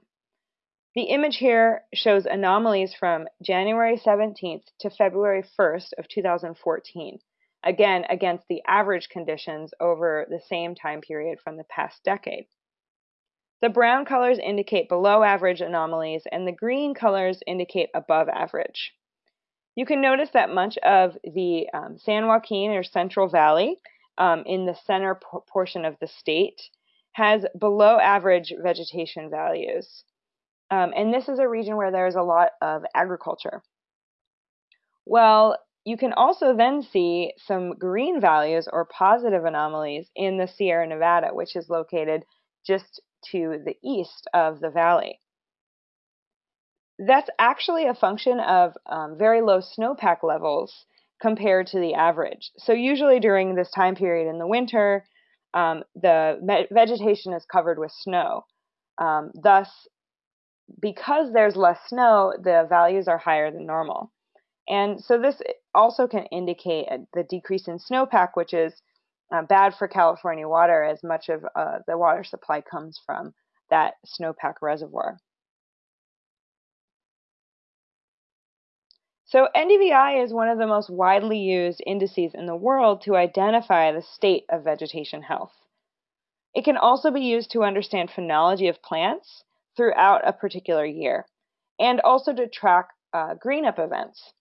The image here shows anomalies from January 17th to February 1st of 2014, again against the average conditions over the same time period from the past decade. The brown colors indicate below average anomalies and the green colors indicate above average. You can notice that much of the um, San Joaquin or Central Valley um, in the center portion of the state has below average vegetation values. Um, and this is a region where there's a lot of agriculture. Well, you can also then see some green values or positive anomalies in the Sierra Nevada, which is located just to the east of the valley. That's actually a function of um, very low snowpack levels compared to the average. So usually during this time period in the winter, um, the vegetation is covered with snow. Um, thus, because there's less snow, the values are higher than normal. And so this also can indicate the decrease in snowpack, which is uh, bad for California water as much of uh, the water supply comes from that snowpack reservoir. So NDVI is one of the most widely used indices in the world to identify the state of vegetation health. It can also be used to understand phenology of plants throughout a particular year, and also to track uh, green up events.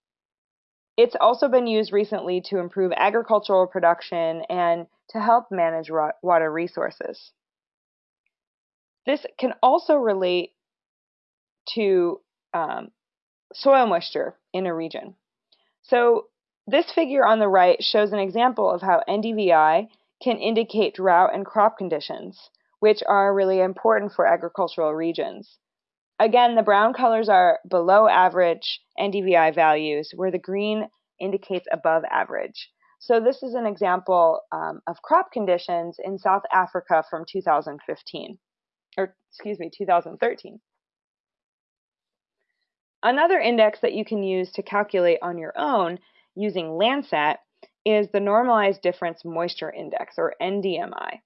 It's also been used recently to improve agricultural production and to help manage water resources. This can also relate to um, soil moisture in a region. So this figure on the right shows an example of how NDVI can indicate drought and crop conditions which are really important for agricultural regions. Again, the brown colors are below average NDVI values, where the green indicates above average. So this is an example um, of crop conditions in South Africa from 2015, or excuse me, 2013. Another index that you can use to calculate on your own using Landsat is the Normalized Difference Moisture Index, or NDMI.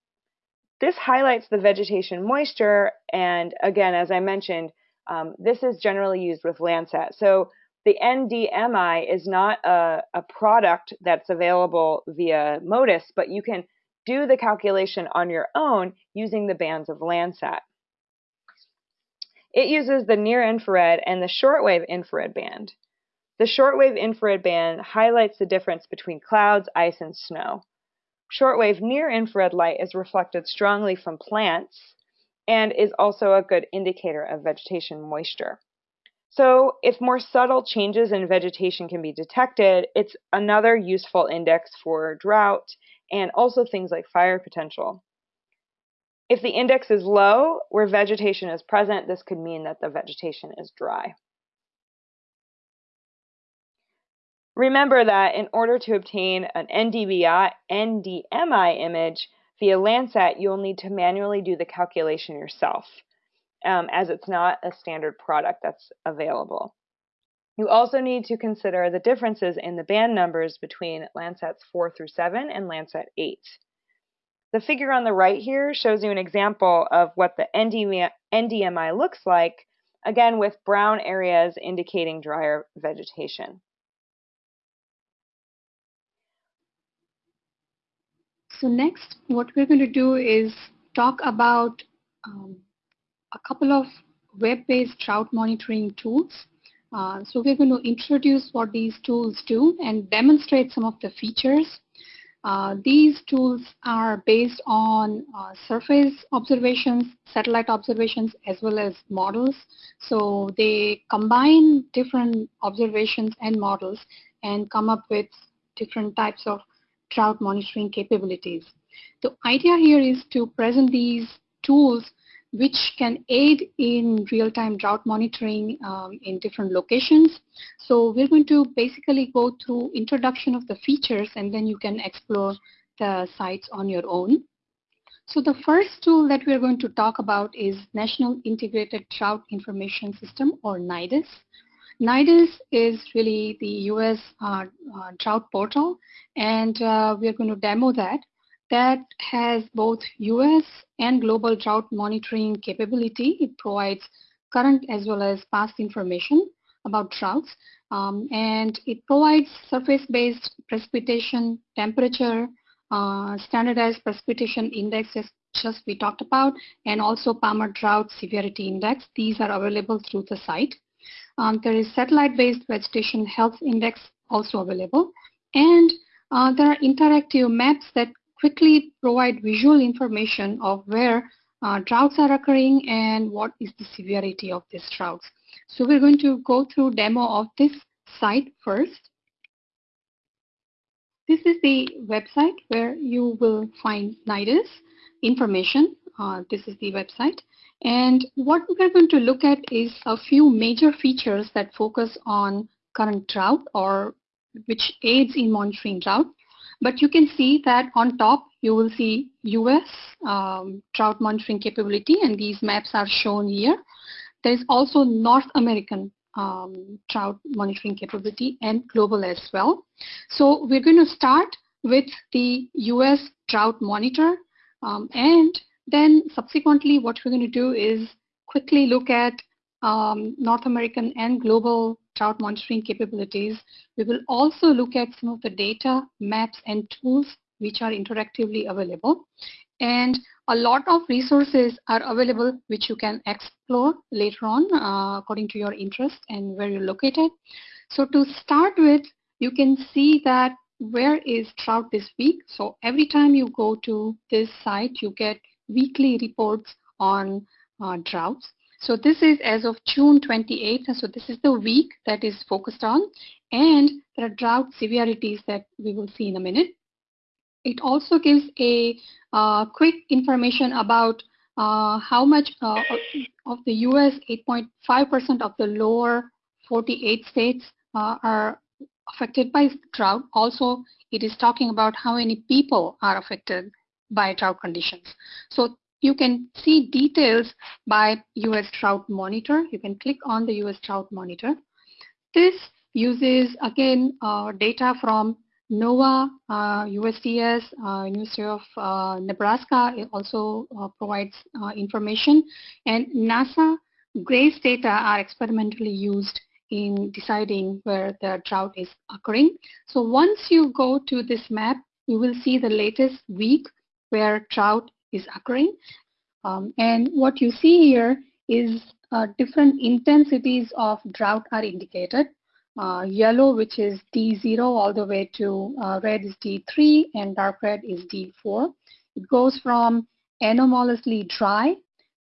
This highlights the vegetation moisture, and again, as I mentioned, um, this is generally used with Landsat. So the NDMI is not a, a product that's available via MODIS, but you can do the calculation on your own using the bands of Landsat. It uses the near infrared and the shortwave infrared band. The shortwave infrared band highlights the difference between clouds, ice, and snow. Shortwave near-infrared light is reflected strongly from plants and is also a good indicator of vegetation moisture. So if more subtle changes in vegetation can be detected, it's another useful index for drought and also things like fire potential. If the index is low, where vegetation is present, this could mean that the vegetation is dry. Remember that in order to obtain an NDVI, NDMI image via Landsat, you'll need to manually do the calculation yourself um, as it's not a standard product that's available. You also need to consider the differences in the band numbers between Landsats 4 through 7 and Landsat 8. The figure on the right here shows you an example of what the NDMI looks like, again with brown areas indicating drier vegetation. So next, what we're going to do is talk about um, a couple of web-based drought monitoring tools. Uh, so we're going to introduce what these tools do and demonstrate some of the features. Uh, these tools are based on uh, surface observations, satellite observations, as well as models. So they combine different observations and models and come up with different types of drought monitoring capabilities. The idea here is to present these tools which can aid in real-time drought monitoring um, in different locations. So we're going to basically go through introduction of the features and then you can explore the sites on your own. So the first tool that we're going to talk about is National Integrated Drought Information System or NIDIS. NIDIS is really the US uh, uh, drought portal and uh, we're going to demo that that has both US and global drought monitoring capability. It provides current as well as past information about droughts. Um, and it provides surface-based precipitation, temperature, uh, standardized precipitation indexes just we talked about, and also Palmer Drought Severity Index. These are available through the site. Um, there is satellite-based vegetation health index also available. And uh, there are interactive maps that quickly provide visual information of where uh, droughts are occurring and what is the severity of these droughts. So we're going to go through demo of this site first. This is the website where you will find NIDIS information. Uh, this is the website. And what we're going to look at is a few major features that focus on current drought or which aids in monitoring drought. But you can see that on top, you will see US um, drought monitoring capability, and these maps are shown here. There's also North American um, drought monitoring capability and global as well. So we're going to start with the US drought monitor, um, and then subsequently what we're going to do is quickly look at um, North American and global drought monitoring capabilities. We will also look at some of the data, maps, and tools which are interactively available. And a lot of resources are available which you can explore later on uh, according to your interest and where you're located. So to start with, you can see that where is drought this week. So every time you go to this site, you get weekly reports on uh, droughts. So this is as of June 28th. So this is the week that is focused on. And there are drought severities that we will see in a minute. It also gives a uh, quick information about uh, how much uh, of the US 8.5% of the lower 48 states uh, are affected by drought. Also, it is talking about how many people are affected by drought conditions. So you can see details by US Drought Monitor. You can click on the US Drought Monitor. This uses, again, uh, data from NOAA, uh, USDS, uh, University of uh, Nebraska it also uh, provides uh, information. And NASA GRACE data are experimentally used in deciding where the drought is occurring. So once you go to this map, you will see the latest week where drought is occurring. Um, and what you see here is uh, different intensities of drought are indicated. uh, yellow, which is D0, all the way to uh, red is D3, and dark red is D4. It goes from anomalously dry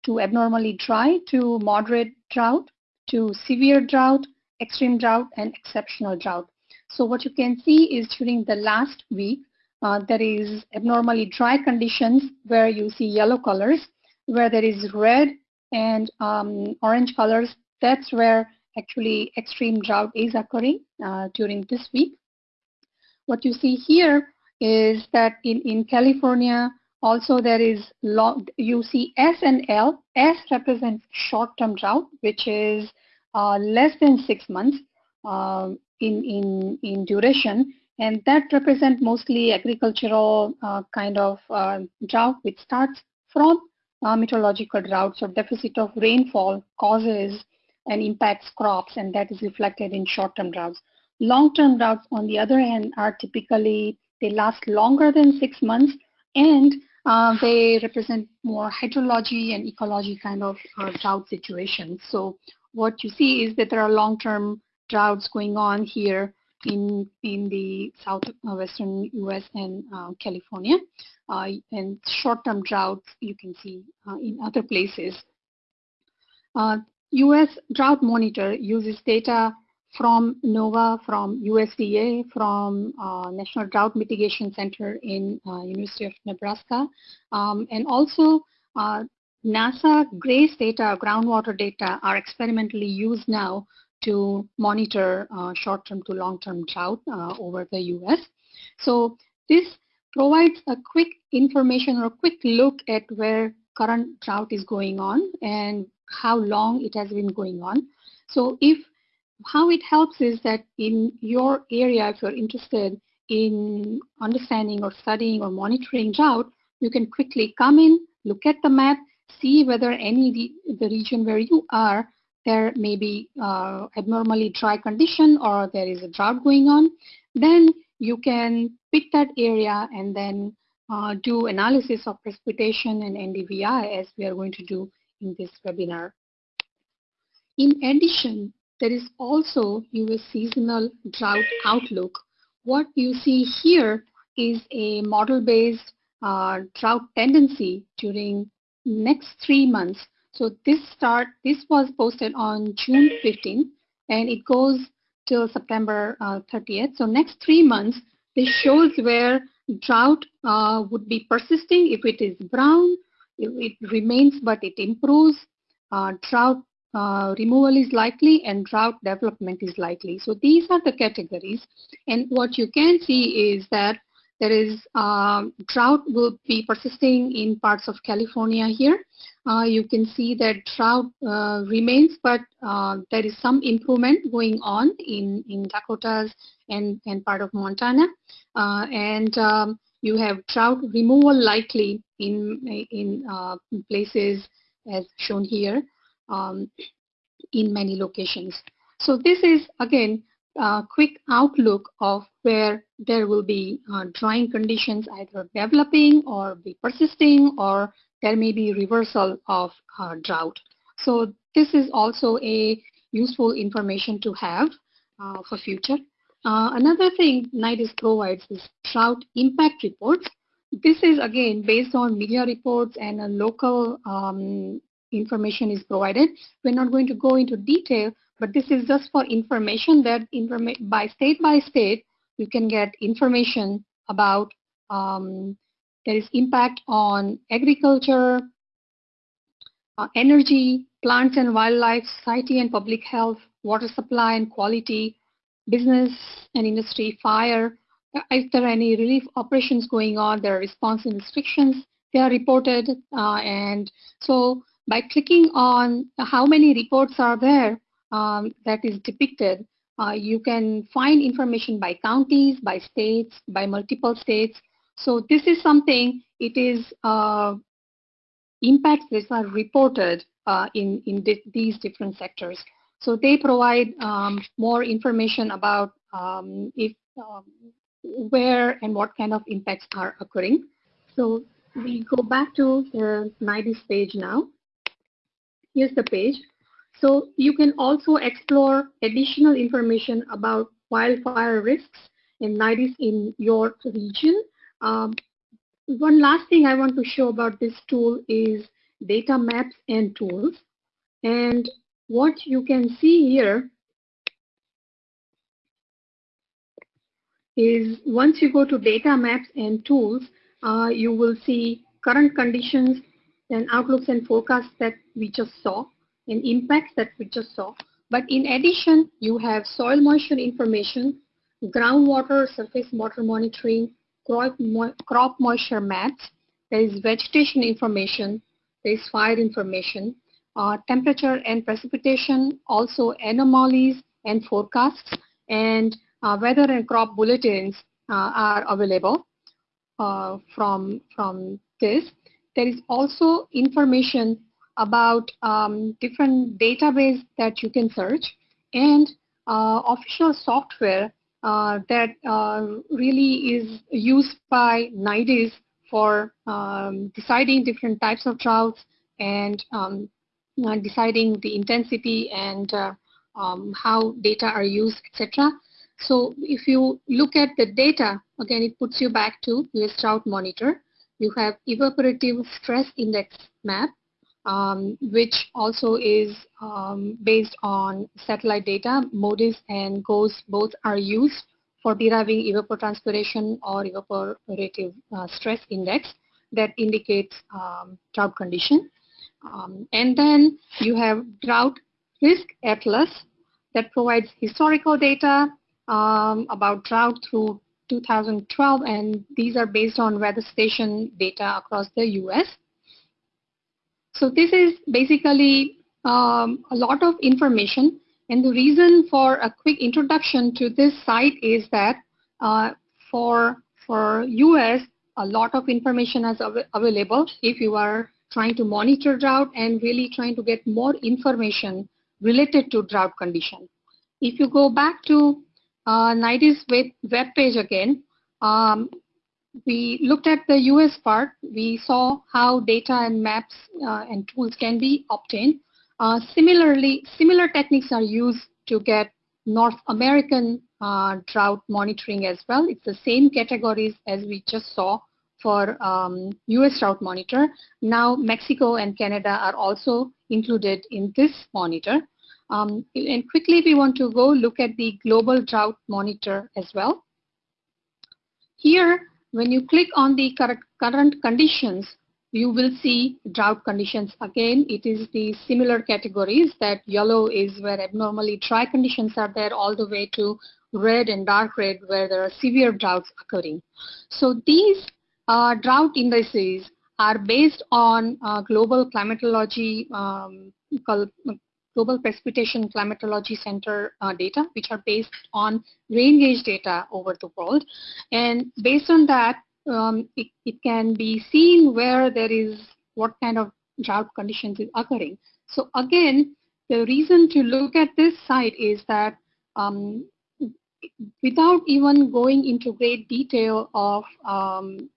to abnormally dry to moderate drought to severe drought, extreme drought, and exceptional drought. So what you can see is during the last week, uh, there is abnormally dry conditions where you see yellow colors, where there is red and um, orange colors. That's where actually extreme drought is occurring uh, during this week. What you see here is that in, in California, also there is long, you see S and L. S represents short-term drought, which is uh, less than six months uh, in, in, in duration. And that represents mostly agricultural uh, kind of uh, drought, which starts from uh, meteorological droughts or deficit of rainfall causes and impacts crops, and that is reflected in short-term droughts. Long-term droughts, on the other hand, are typically, they last longer than six months, and uh, they represent more hydrology and ecology kind of uh, drought situations. So what you see is that there are long-term droughts going on here in in the southwestern U.S. and uh, California, uh, and short-term droughts you can see uh, in other places. U.S. Drought Monitor uses data from NOAA, from USDA, from uh, National Drought Mitigation Center in uh, University of Nebraska, um, and also uh, NASA GRACE data, groundwater data, are experimentally used now to monitor uh, short-term to long-term drought uh, over the U.S. So this provides a quick information or a quick look at where current drought is going on and how long it has been going on. So if how it helps is that in your area, if you're interested in understanding or studying or monitoring drought, you can quickly come in, look at the map, see whether any the, the region where you are, there may be uh, abnormally dry condition or there is a drought going on. Then you can pick that area and then uh, do analysis of precipitation and NDVI as we are going to do in this webinar. In addition, there is also US seasonal drought outlook. What you see here is a model-based uh, drought tendency during next three months. So this start, this was posted on June 15, and it goes till September uh, 30th. So next three months, this shows where drought uh, would be persisting. If it is brown, it, remains, but it improves. Uh, drought uh, removal is likely and drought development is likely. So these are the categories. And what you can see is that there is uh, drought will be persisting in parts of California here. Uh, you can see that drought uh, remains, but uh, there is some improvement going on in, in Dakotas and, and part of Montana. Uh, and um, you have drought removal likely in, in uh, places as shown here um, in many locations. So this is, again, a quick outlook of where there will be drying conditions either developing or be persisting or there may be reversal of uh, drought. So this is also a useful information to have uh, for future. Uh, another thing NIDIS provides is drought impact reports. This is again based on media reports and a local um, information is provided. We're not going to go into detail, but this is just for information that informa by state by state, you can get information about um, there is impact on agriculture, uh, energy, plants and wildlife, society and public health, water supply and quality, business and industry, fire. If there are any relief operations going on, there are response and restrictions, they are reported. Uh, and so by clicking on how many reports are there um, that is depicted, uh, you can find information by counties, by states, by multiple states. So this is something, it is uh, impacts that are reported uh, in, in these different sectors. So they provide um, more information about um, if um, where and what kind of impacts are occurring. So we go back to the NIDIS page now. Here's the page. So you can also explore additional information about wildfire risks in NIDIS in your region. Um, one last thing I want to show about this tool is data maps and tools. And what you can see here is once you go to data maps and tools, uh, you will see current conditions and outlooks and forecasts that we just saw and impacts that we just saw. But in addition, you have soil moisture information, groundwater surface water monitoring, crop, moisture maps, there is vegetation information, there is fire information, uh, temperature and precipitation, also anomalies and forecasts, and uh, weather and crop bulletins uh, are available uh, from, from this. There is also information about um, different database that you can search and uh, official software that uh, really is used by NIDIS for um, deciding different types of droughts and um, deciding the intensity and um, how data are used, etc. So if you look at the data, again, it puts you back to US drought monitor. You have evaporative stress index map, um, which also is um, based on satellite data. MODIS and GOES both are used for deriving evapotranspiration or evaporative uh, stress index that indicates um, drought condition. Um, and then you have drought risk atlas that provides historical data um, about drought through 2012 and these are based on weather station data across the US. So this is basically um, a lot of information and the reason for a quick introduction to this site is that uh, for, for US, a lot of information is av available if you are trying to monitor drought and really trying to get more information related to drought condition. If you go back to uh, NIDIS web, page again, um, we looked at the US part. We saw how data and maps uh, and tools can be obtained. Uh, similarly, similar techniques are used to get North American uh, drought monitoring as well. It's the same categories as we just saw for um, US drought monitor. Now Mexico and Canada are also included in this monitor. Um, and quickly we want to go look at the global drought monitor as well. Here when you click on the current conditions, you will see drought conditions. Again, it is the similar categories that yellow is where abnormally dry conditions are there all the way to red and dark red where there are severe droughts occurring. So these uh, drought indices are based on uh, global climatology um, Global Precipitation Climatology Center uh, data, which are based on rain gauge data over the world. And based on that, um, it, it can be seen where there is what kind of drought conditions is occurring. So again, the reason to look at this site is that um, without even going into great detail of um,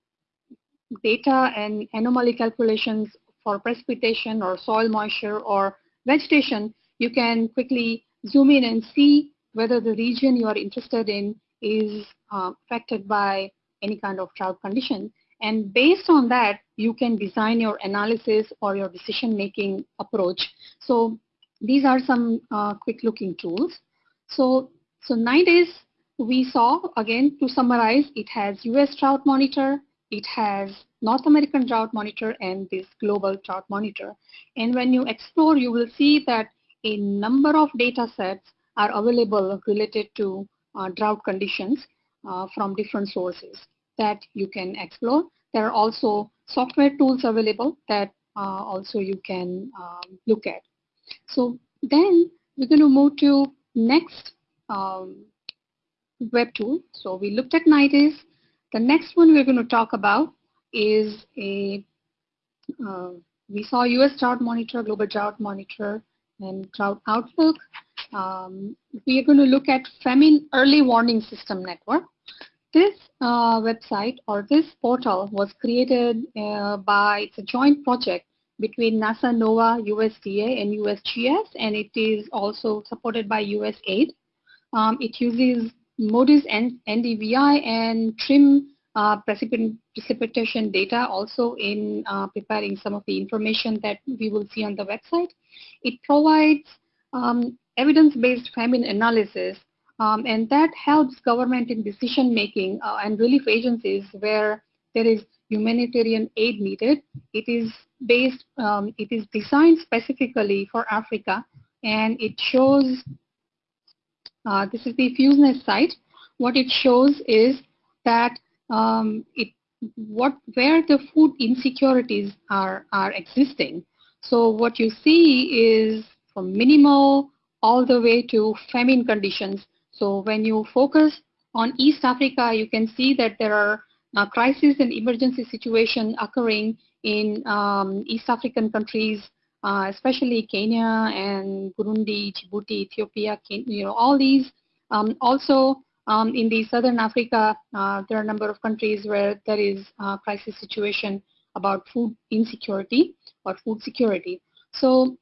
data and anomaly calculations for precipitation or soil moisture or vegetation, you can quickly zoom in and see whether the region you are interested in is uh, affected by any kind of drought condition. And based on that, you can design your analysis or your decision-making approach. So these are some uh, quick looking tools. So, so NIDIS, we saw, again, to summarize, it has US drought monitor, it has North American drought monitor and this global drought monitor. And when you explore, you will see that a number of data sets are available related to uh, drought conditions uh, from different sources that you can explore. There are also software tools available that uh, also you can um, look at. So then we're going to move to next um, web tool. So we looked at NIDIS. The next one we're going to talk about is a, uh, we saw US drought monitor, global drought monitor, and drought outlook. Um, we are going to look at famine early warning system network. This uh, website or this portal was created uh, by, it's a joint project between NASA, NOAA, USDA, and USGS, and it is also supported by USAID. Um, it uses MODIS and NDVI and TRMM uh, precipitation data also in uh, preparing some of the information that we will see on the website. It provides um, evidence-based famine analysis um, and that helps government in decision making uh, and relief agencies where there is humanitarian aid needed. It is based, um, it is designed specifically for Africa and it shows, uh, this is the FEWS NET site. What it shows is that um, it, what, where the food insecurities are, are existing. So what you see is from minimal all the way to famine conditions. So when you focus on East Africa, you can see that there are uh, crisis and emergency situation occurring in um, East African countries, uh, especially Kenya and Burundi, Djibouti, Ethiopia, you know, all these. Um, also, um, in the Southern Africa, uh, there are a number of countries where there is a crisis situation about food insecurity or food security. So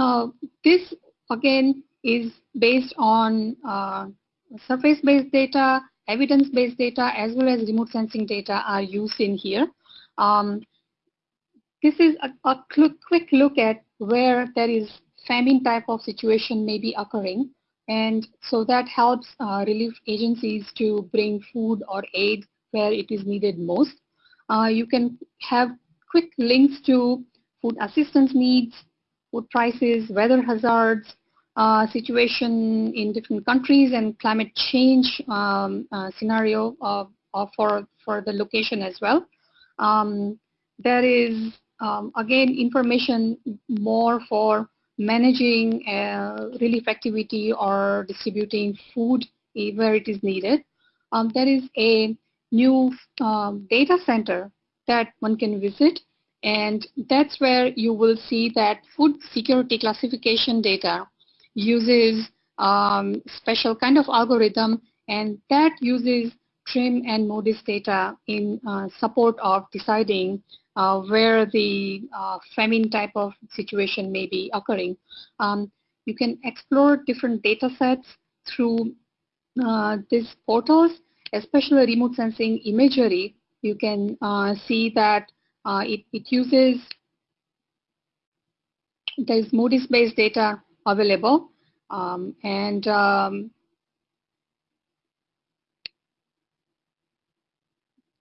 uh, this, again, is based on uh, surface-based data, evidence-based data, as well as remote sensing data are used in here. Um, this is a, a quick look at where there is famine type of situation may be occurring. And so that helps uh, relief agencies to bring food or aid where it is needed most. Uh, you can have quick links to food assistance needs, food prices, weather hazards, uh, situation in different countries and climate change um, uh, scenario for, for the location as well. Um, there is, um, again, information more for managing uh, relief activity or distributing food where it is needed. Um, there is a new um, data center that one can visit and that's where you will see that food security classification data uses um, special kind of algorithm and that uses TRMM and MODIS data in uh, support of deciding uh, where the uh, famine type of situation may be occurring. Um, you can explore different data sets through uh, these portals, especially remote sensing imagery. You can uh, see that uh, it, it uses, there's MODIS-based data available. Um, and um,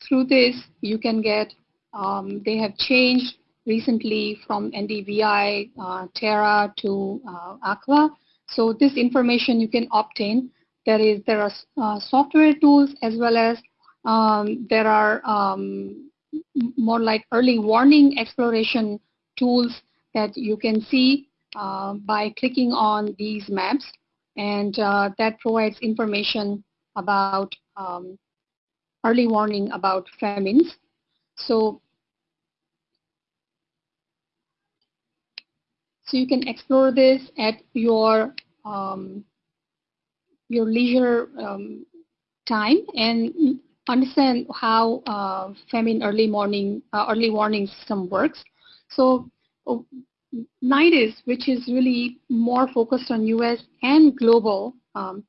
through this, you can get, um, they have changed recently from NDVI, uh, Terra to uh, Aqua. So this information you can obtain. There is there are uh, software tools as well as um, there are um, more like early warning exploration tools that you can see uh, by clicking on these maps and uh, that provides information about um, early warning about famines. So, so you can explore this at your um, your leisure um, time and understand how uh, famine early morning uh, early warning system works. So NIDIS, which is really more focused on US and global, um,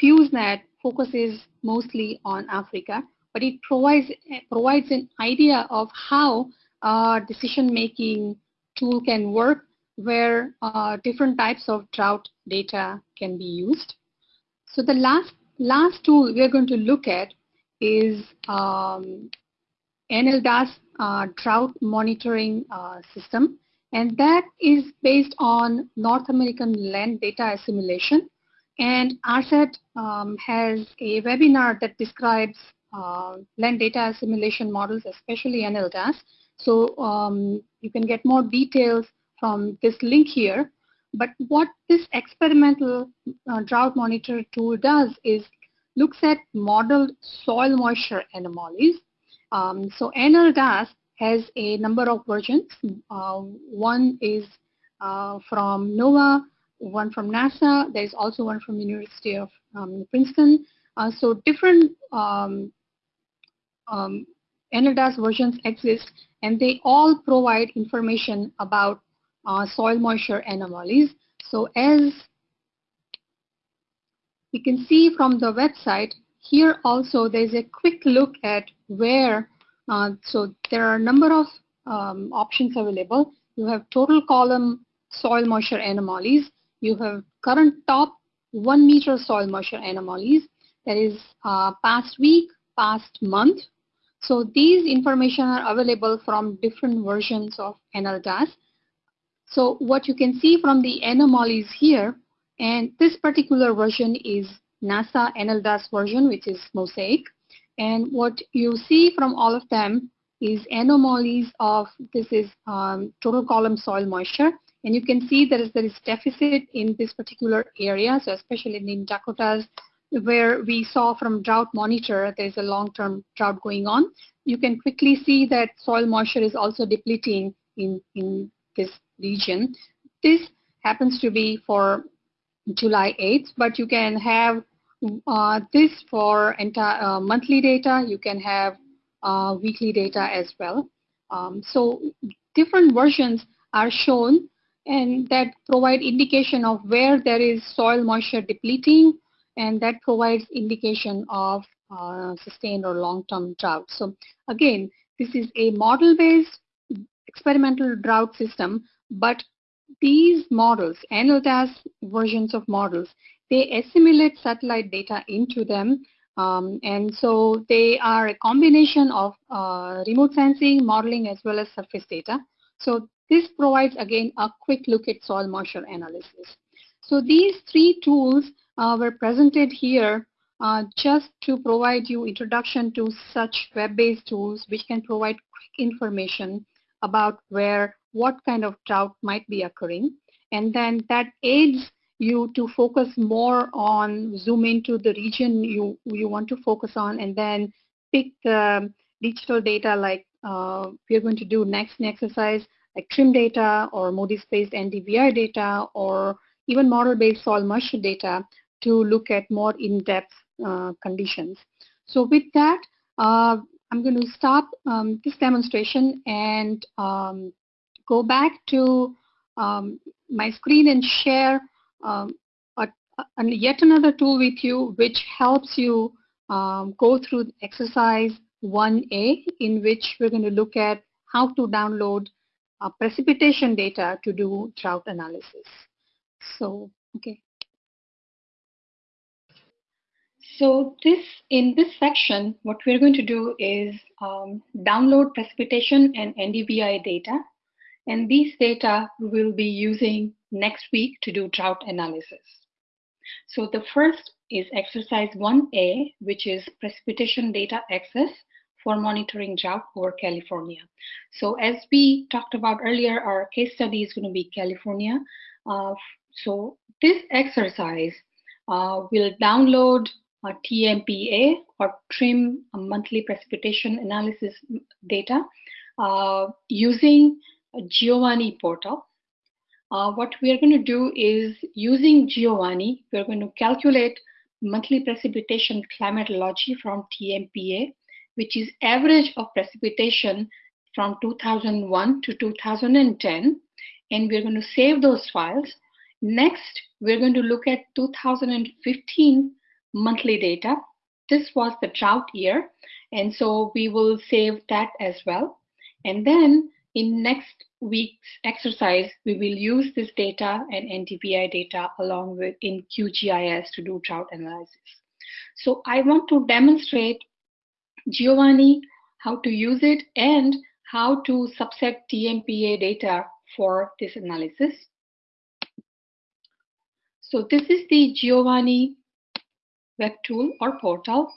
FEWS NET focuses mostly on Africa, but it provides, provides an idea of how a decision-making tool can work where uh, different types of drought data can be used. So the last, last tool we're going to look at is um, NLDAS uh, drought monitoring uh, system. And that is based on North American land data assimilation. And ARSET um, has a webinar that describes uh, land data assimilation models, especially NLDAS. So um, you can get more details from this link here. But what this experimental uh, drought monitor tool does is looks at modeled soil moisture anomalies. Um, so NLDAS has a number of versions. Uh, one is uh, from NOAA, one from NASA. There's also one from University of um, Princeton. Uh, so different um, um, NLDAS versions exist, and they all provide information about uh, soil moisture anomalies. So as you can see from the website, here also there's a quick look at where, uh, so there are a number of um, options available. You have total column soil moisture anomalies. You have current top one meter soil moisture anomalies. That is uh, past week, past month. So these information are available from different versions of NLDAS. So what you can see from the anomalies here, and this particular version is NASA NLDAS version, which is Mosaic. And what you see from all of them is anomalies of, this is um, total column soil moisture. And you can see there is, there is deficit in this particular area, so especially in Dakotas, where we saw from drought monitor, there's a long-term drought going on. You can quickly see that soil moisture is also depleting in, in this region. This happens to be for July 8th, but you can have uh, this for entire uh, monthly data. You can have uh, weekly data as well. Um, so different versions are shown and that provide indication of where there is soil moisture depleting and that provides indication of uh, sustained or long-term drought. So again, this is a model-based experimental drought system, but these models, NLDAS versions of models, they assimilate satellite data into them. Um, and so they are a combination of uh, remote sensing, modeling, as well as surface data. So this provides, again, a quick look at soil moisture analysis. So these three tools were presented here uh, just to provide you introduction to such web-based tools which can provide quick information about where what kind of drought might be occurring. And then that aids you to focus more on zoom into the region you, you want to focus on and then pick the digital data like uh, we're going to do next in exercise like TRMM data or MODIS-based NDVI data or even model-based soil moisture data to look at more in-depth uh, conditions. So with that, uh, I'm going to stop um, this demonstration and um, go back to um, my screen and share um, a, a, yet another tool with you which helps you um, go through exercise 1A in which we're going to look at how to download uh, precipitation data to do drought analysis. So, okay. So this in this section, what we're going to do is um, download precipitation and NDVI data. And these data we will be using next week to do drought analysis. So the first is exercise 1A, which is precipitation data access for monitoring drought over California. So as we talked about earlier, our case study is going to be California. Uh, so this exercise uh, will download a TMPA or TRMM monthly precipitation analysis data uh, using Giovanni portal. Uh, what we are going to do is using Giovanni, we're going to calculate monthly precipitation climatology from TMPA which is average of precipitation from 2001 to 2010. And we're going to save those files. Next, we're going to look at 2015 monthly data. This was the drought year. And so we will save that as well. And then in next week's exercise, we will use this data and NDVI data along with in QGIS to do drought analysis. So I want to demonstrate Giovanni, how to use it, and how to subset TMPA data for this analysis. So this is the Giovanni web tool or portal.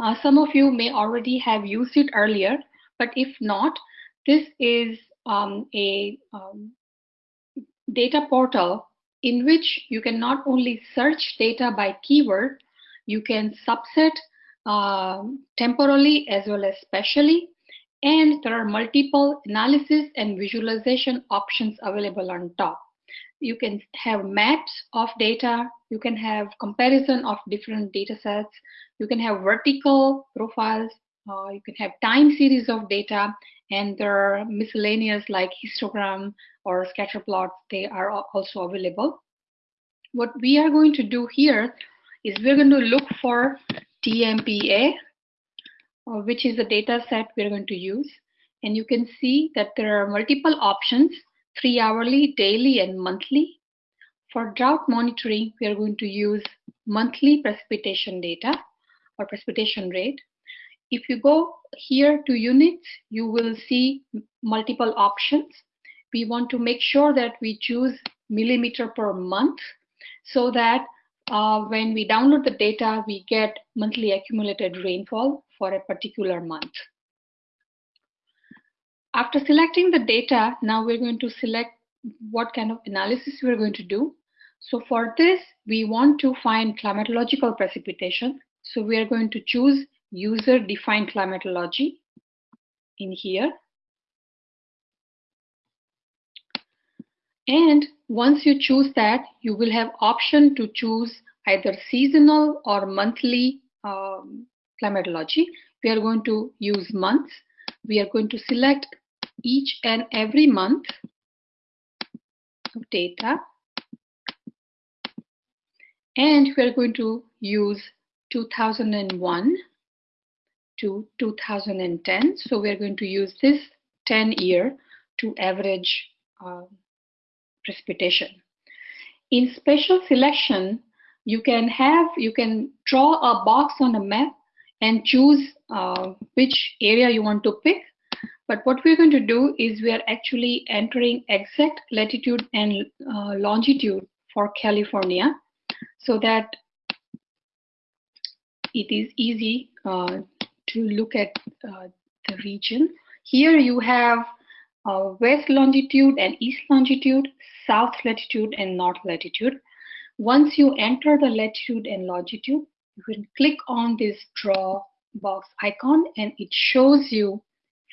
Uh, some of you may already have used it earlier, but if not, this is um, a um, data portal in which you can not only search data by keyword, you can subset uh, temporally as well as spatially. And there are multiple analysis and visualization options available on top. You can have maps of data. You can have comparison of different data sets. You can have vertical profiles, uh, you can have time series of data, and there are miscellaneous like histogram or scatter plots. They are also available. What we are going to do here is we're going to look for TMPA, uh, which is the data set we're going to use. And you can see that there are multiple options, three hourly, daily, and monthly. For drought monitoring, we are going to use monthly precipitation data or precipitation rate. If you go here to units, you will see multiple options. We want to make sure that we choose millimeter per month so that uh, when we download the data, we get monthly accumulated rainfall for a particular month. After selecting the data, now we're going to select what kind of analysis we're going to do. So for this, we want to find climatological precipitation. So we are going to choose user-defined climatology in here. And once you choose that, you will have option to choose either seasonal or monthly um, climatology. We are going to use months. We are going to select each and every month of data. And we are going to use 2001 to 2010. So we're going to use this 10 year to average uh, precipitation. In special selection, you can have, you can draw a box on a map and choose uh, which area you want to pick. But what we're going to do is we are actually entering exact latitude and uh, longitude for California so that it is easy uh, to look at uh, the region. Here you have uh, west longitude and east longitude, south latitude and north latitude. Once you enter the latitude and longitude, you can click on this draw box icon and it shows you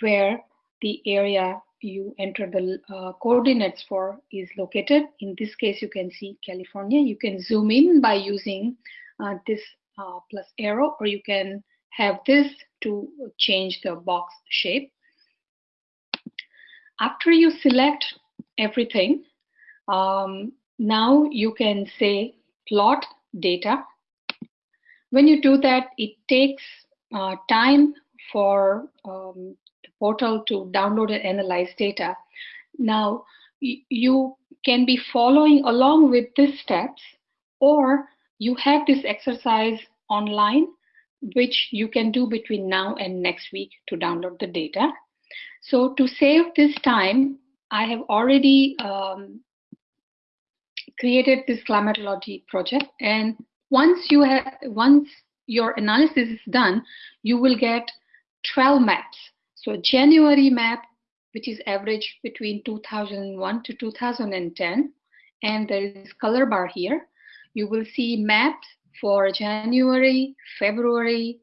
where the area you enter the uh, coordinates for is located. In this case, you can see California. You can zoom in by using uh, this uh, plus arrow, or you can have this to change the box shape. After you select everything, um, now you can say plot data. When you do that, it takes uh, time for um, the portal to download and analyze data. Now, you can be following along with these steps, or you have this exercise online, which you can do between now and next week to download the data. So to save this time, I have already um, created this climatology project. And once you have, once your analysis is done, you will get 12 maps. So January map, which is average between 2001 to 2010, and there is color bar here. You will see maps for January, February,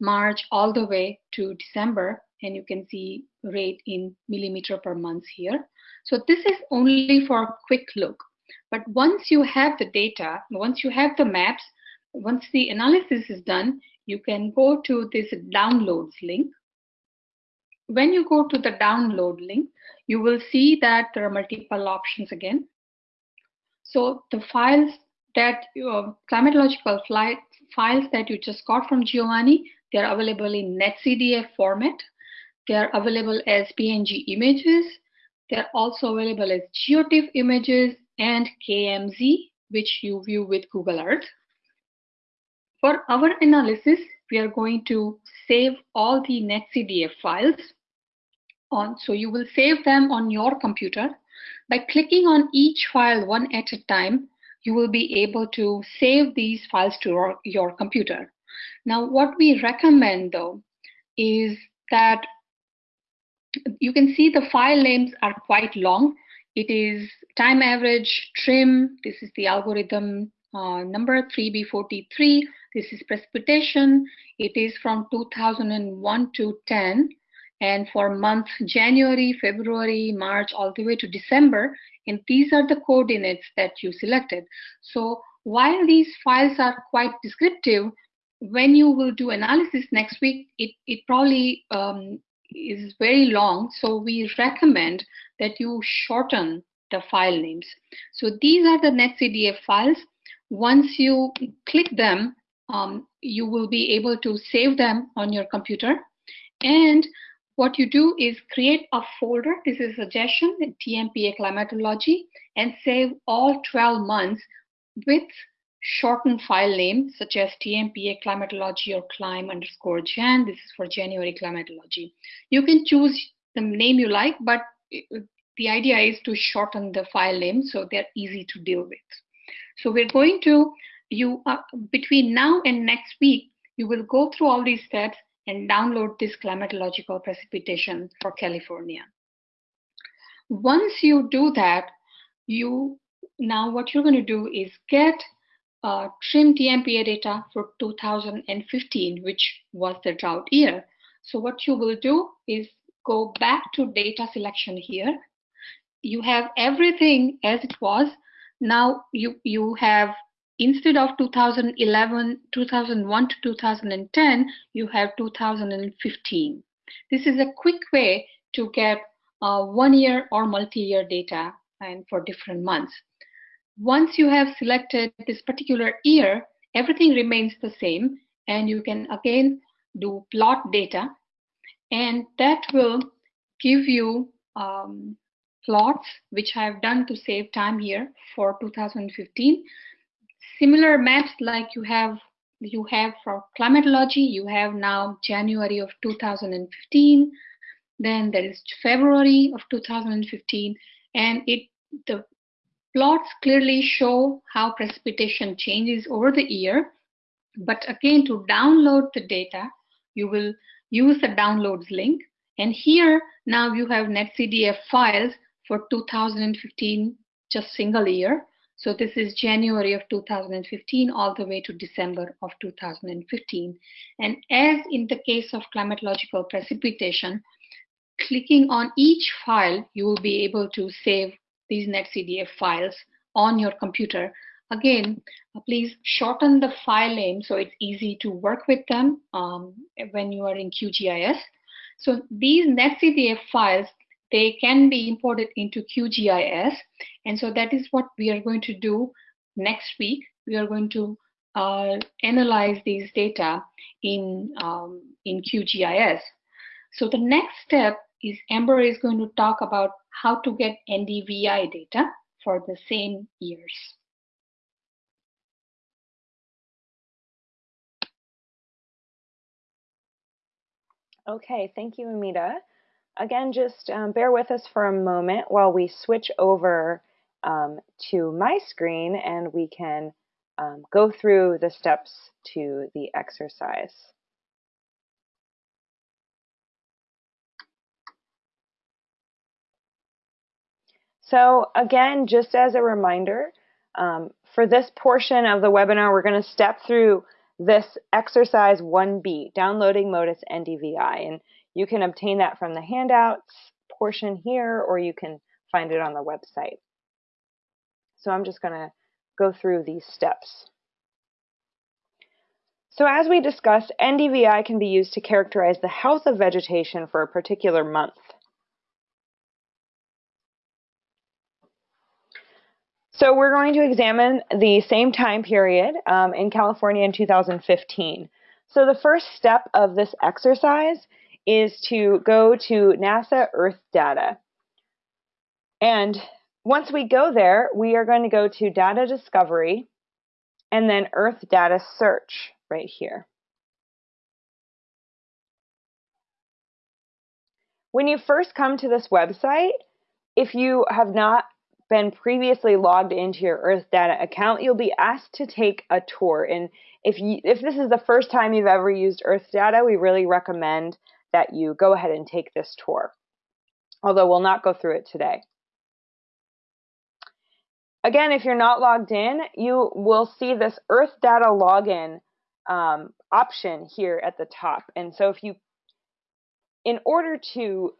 March, all the way to December, and you can see rate in millimeter per month here. So this is only for a quick look. But once you have the data, once you have the maps, once the analysis is done, you can go to this downloads link. When you go to the download link, you will see that there are multiple options again. So the files that uh, climatological flight, files that you just got from Giovanni, they're available in NetCDF format. They're available as PNG images. They're also available as GeoTIFF images and KMZ, which you view with Google Earth. For our analysis, we are going to save all the NetCDF files on. So you will save them on your computer. By clicking on each file one at a time, you will be able to save these files to your, your computer. Now, what we recommend though is that you can see the file names are quite long. It is time average, TRMM, this is the algorithm uh, number 3B43, this is precipitation, it is from 2001 to 10, and for month January, February, March, all the way to December, and these are the coordinates that you selected. So while these files are quite descriptive, when you will do analysis next week, it, it probably um, is very long. So we recommend that you shorten the file names. So these are the NetCDF files. Once you click them, um, you will be able to save them on your computer. And what you do is create a folder. This is a suggestion, TMPA climatology, and save all 12 months with shortened file name such as TMPA climatology or clim underscore jan. This is for January climatology. You can choose the name you like, but the idea is to shorten the file name so they're easy to deal with. So we're going to, you uh, between now and next week, you will go through all these steps and download this climatological precipitation for California. Once you do that, you now what you're going to do is get uh, TRMM TMPA data for 2015, which was the drought year. So what you will do is go back to data selection here. You have everything as it was. Now you, you have, instead of 2011, 2001 to 2010, you have 2015. This is a quick way to get uh, one year or multi-year data and for different months. Once you have selected this particular year, everything remains the same and you can again do plot data and that will give you um, plots which I have done to save time here for 2015. Similar maps like you have you have for climatology, you have now January of 2015, then there is February of 2015, and it the Plots clearly show how precipitation changes over the year. But again, to download the data, you will use the downloads link. And here, now you have NetCDF files for 2015, just single year. So this is January of 2015 all the way to December of 2015. And as in the case of climatological precipitation, clicking on each file, you will be able to save these NetCDF files on your computer. Again, uh, please shorten the file name so it's easy to work with them um, when you are in QGIS. So these NetCDF files, they can be imported into QGIS. And so that is what we are going to do next week. We are going to uh, analyze these data in, um, in QGIS. So the next step is Amber is going to talk about how to get NDVI data for the same years. Okay, thank you, Amita. Again, just um, bear with us for a moment while we switch over um, to my screen and we can um, go through the steps to the exercise. So again, just as a reminder, um, for this portion of the webinar, we're going to step through this exercise 1B, downloading MODIS NDVI. And you can obtain that from the handouts portion here, or you can find it on the website. So I'm just going to go through these steps. So as we discussed, NDVI can be used to characterize the health of vegetation for a particular month. So we're going to examine the same time period um, in California in 2015. So the first step of this exercise is to go to NASA Earth Data. And once we go there, we are going to go to Data Discovery and then Earth Data Search right here. When you first come to this website, if you have not been previously logged into your Earth Data account, you'll be asked to take a tour. And if you if this is the first time you've ever used Earth Data, we really recommend that you go ahead and take this tour. Although we'll not go through it today. Again, if you're not logged in, you will see this Earth Data login um, option here at the top. And so if you, in order to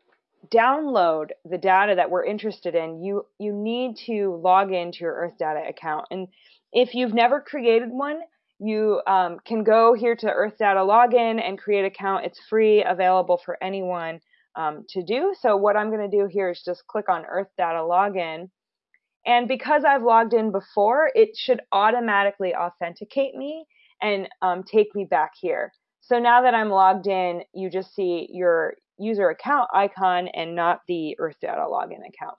download the data that we're interested in, you, you need to log into your Earth Data account. And if you've never created one, you um, can go here to Earth Data Login and create account. It's free, available for anyone um, to do. So what I'm going to do here is just click on Earth Data Login. And because I've logged in before, it should automatically authenticate me and um, take me back here. So now that I'm logged in, you just see your user account icon and not the Earth Data Login account.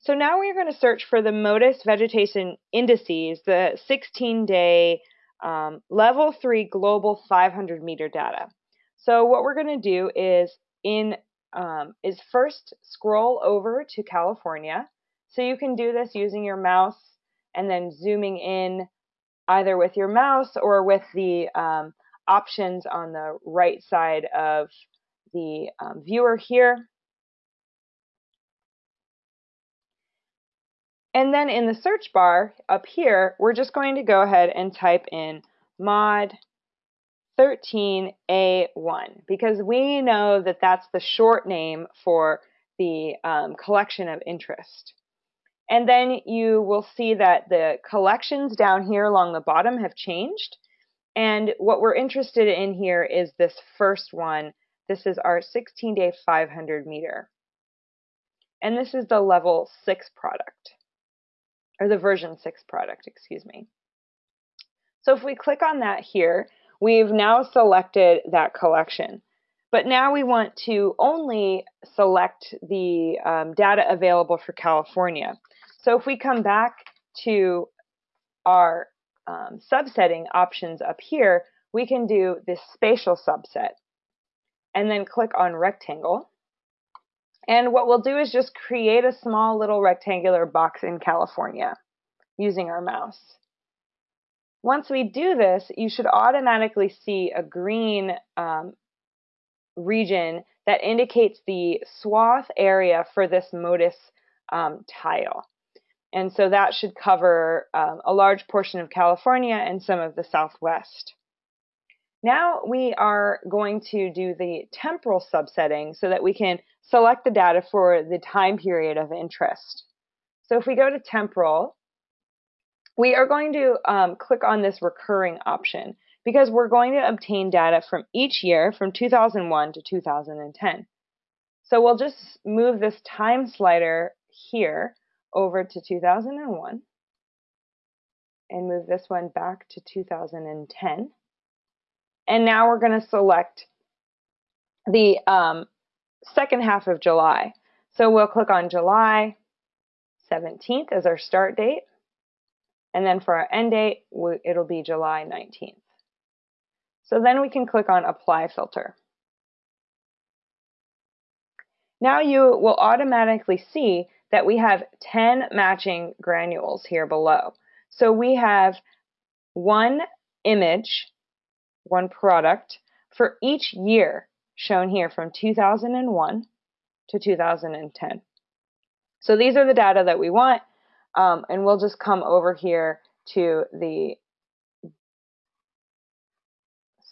So now we're going to search for the MODIS vegetation indices, the 16-day um, level 3 global 500 meter data. So what we're going to do is in um, is first scroll over to California. So you can do this using your mouse and then zooming in either with your mouse or with the um, options on the right side of the um, viewer here. And then in the search bar up here, we're just going to go ahead and type in mod 13A1 because we know that that's the short name for the um, collection of interest. And then you will see that the collections down here along the bottom have changed. And what we're interested in here is this first one. This is our 16-day 500 meter. And this is the level 6 product or the version 6 product, excuse me. So if we click on that here, we've now selected that collection. But now we want to only select the um, data available for California. So if we come back to our um, subsetting options up here, we can do this spatial subset and then click on rectangle. And what we'll do is just create a small little rectangular box in California using our mouse. Once we do this, you should automatically see a green um, region that indicates the swath area for this MODIS um, tile. And so that should cover um, a large portion of California and some of the Southwest. Now we are going to do the temporal subsetting so that we can select the data for the time period of interest. So if we go to temporal, we are going to um, click on this recurring option because we're going to obtain data from each year from 2001 to 2010. So we'll just move this time slider here over to 2001 and move this one back to 2010. And now we're going to select the um, second half of July. So we'll click on July 17th as our start date. And then for our end date, it'll be July 19th. So then we can click on Apply Filter. Now you will automatically see that we have 10 matching granules here below. So we have one image one product for each year shown here from 2001 to 2010. So these are the data that we want, um, and we'll just come over here to the,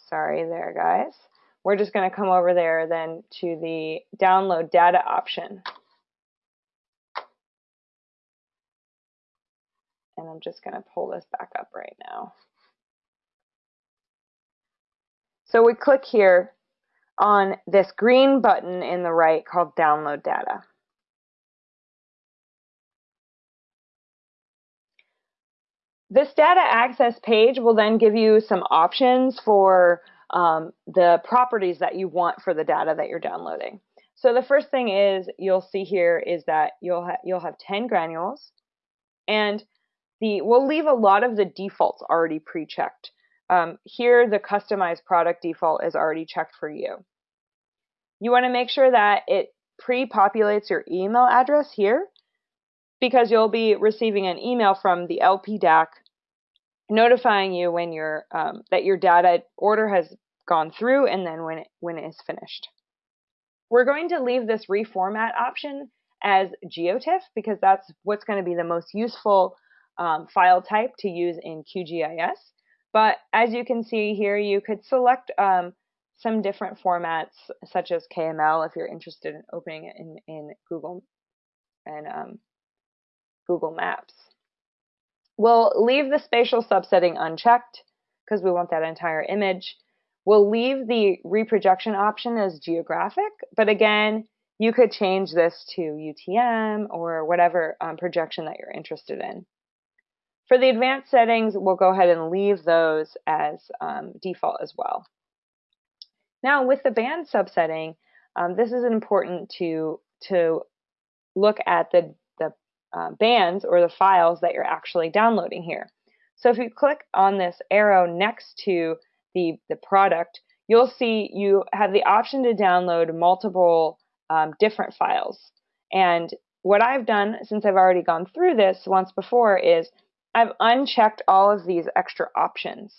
sorry there guys, we're just going to come over there then to the download data option. And I'm just going to pull this back up right now. So we click here on this green button in the right called Download Data. This data access page will then give you some options for um, the properties that you want for the data that you're downloading. So the first thing is you'll see here is that you'll ha you'll have 10 granules and the we'll leave a lot of the defaults already pre-checked. Um, here, the customized product default is already checked for you. You want to make sure that it pre-populates your email address here because you'll be receiving an email from the LP LPDAC notifying you when your um, that your data order has gone through and then when it, when it is finished. We're going to leave this reformat option as GeoTIFF because that's what's going to be the most useful um, file type to use in QGIS. But as you can see here, you could select um, some different formats, such as KML, if you're interested in opening it in, in Google and um, Google Maps. We'll leave the spatial subsetting unchecked because we want that entire image. We'll leave the reprojection option as geographic, but again, you could change this to UTM or whatever um, projection that you're interested in. For the advanced settings, we'll go ahead and leave those as um, default as well. Now with the band subsetting, um, this is important to, to look at the, the uh, bands or the files that you're actually downloading here. So if you click on this arrow next to the, the product, you'll see you have the option to download multiple um, different files. And what I've done, since I've already gone through this once before, is I've unchecked all of these extra options.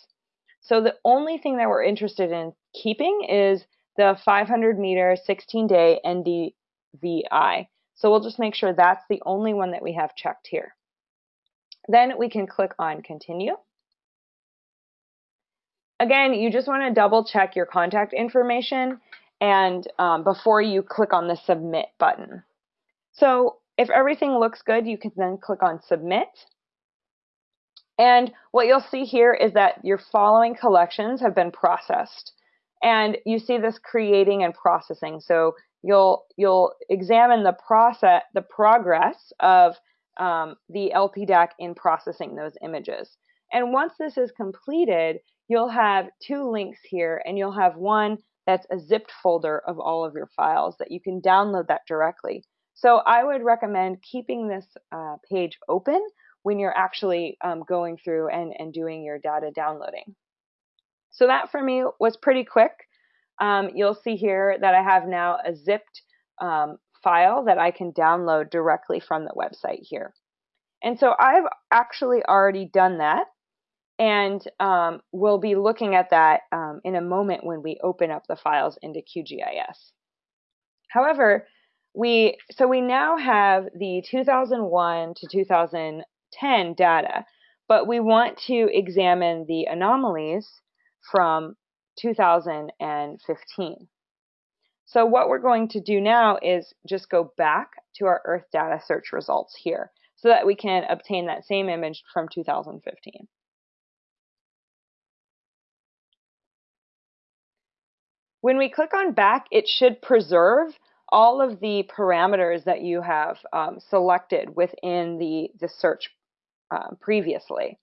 So the only thing that we're interested in keeping is the 500 meter 16 day NDVI. So we'll just make sure that's the only one that we have checked here. Then we can click on continue. Again, you just want to double check your contact information and um, before you click on the submit button. So if everything looks good, you can then click on submit. And what you'll see here is that your following collections have been processed. And you see this creating and processing. So you'll you'll examine the process, the progress of um, the LP DAAC in processing those images. And once this is completed, you'll have two links here, and you'll have one that's a zipped folder of all of your files that you can download that directly. So I would recommend keeping this uh, page open when you're actually um, going through and, and doing your data downloading. So that for me was pretty quick. Um, you'll see here that I have now a zipped um, file that I can download directly from the website here. And so I've actually already done that and um, we'll be looking at that um, in a moment when we open up the files into QGIS. However, we so we now have the 2001 to 2000 10 data, but we want to examine the anomalies from 2015. So what we're going to do now is just go back to our Earth data search results here so that we can obtain that same image from 2015. When we click on back, it should preserve all of the parameters that you have um, selected within the, the search um, previously.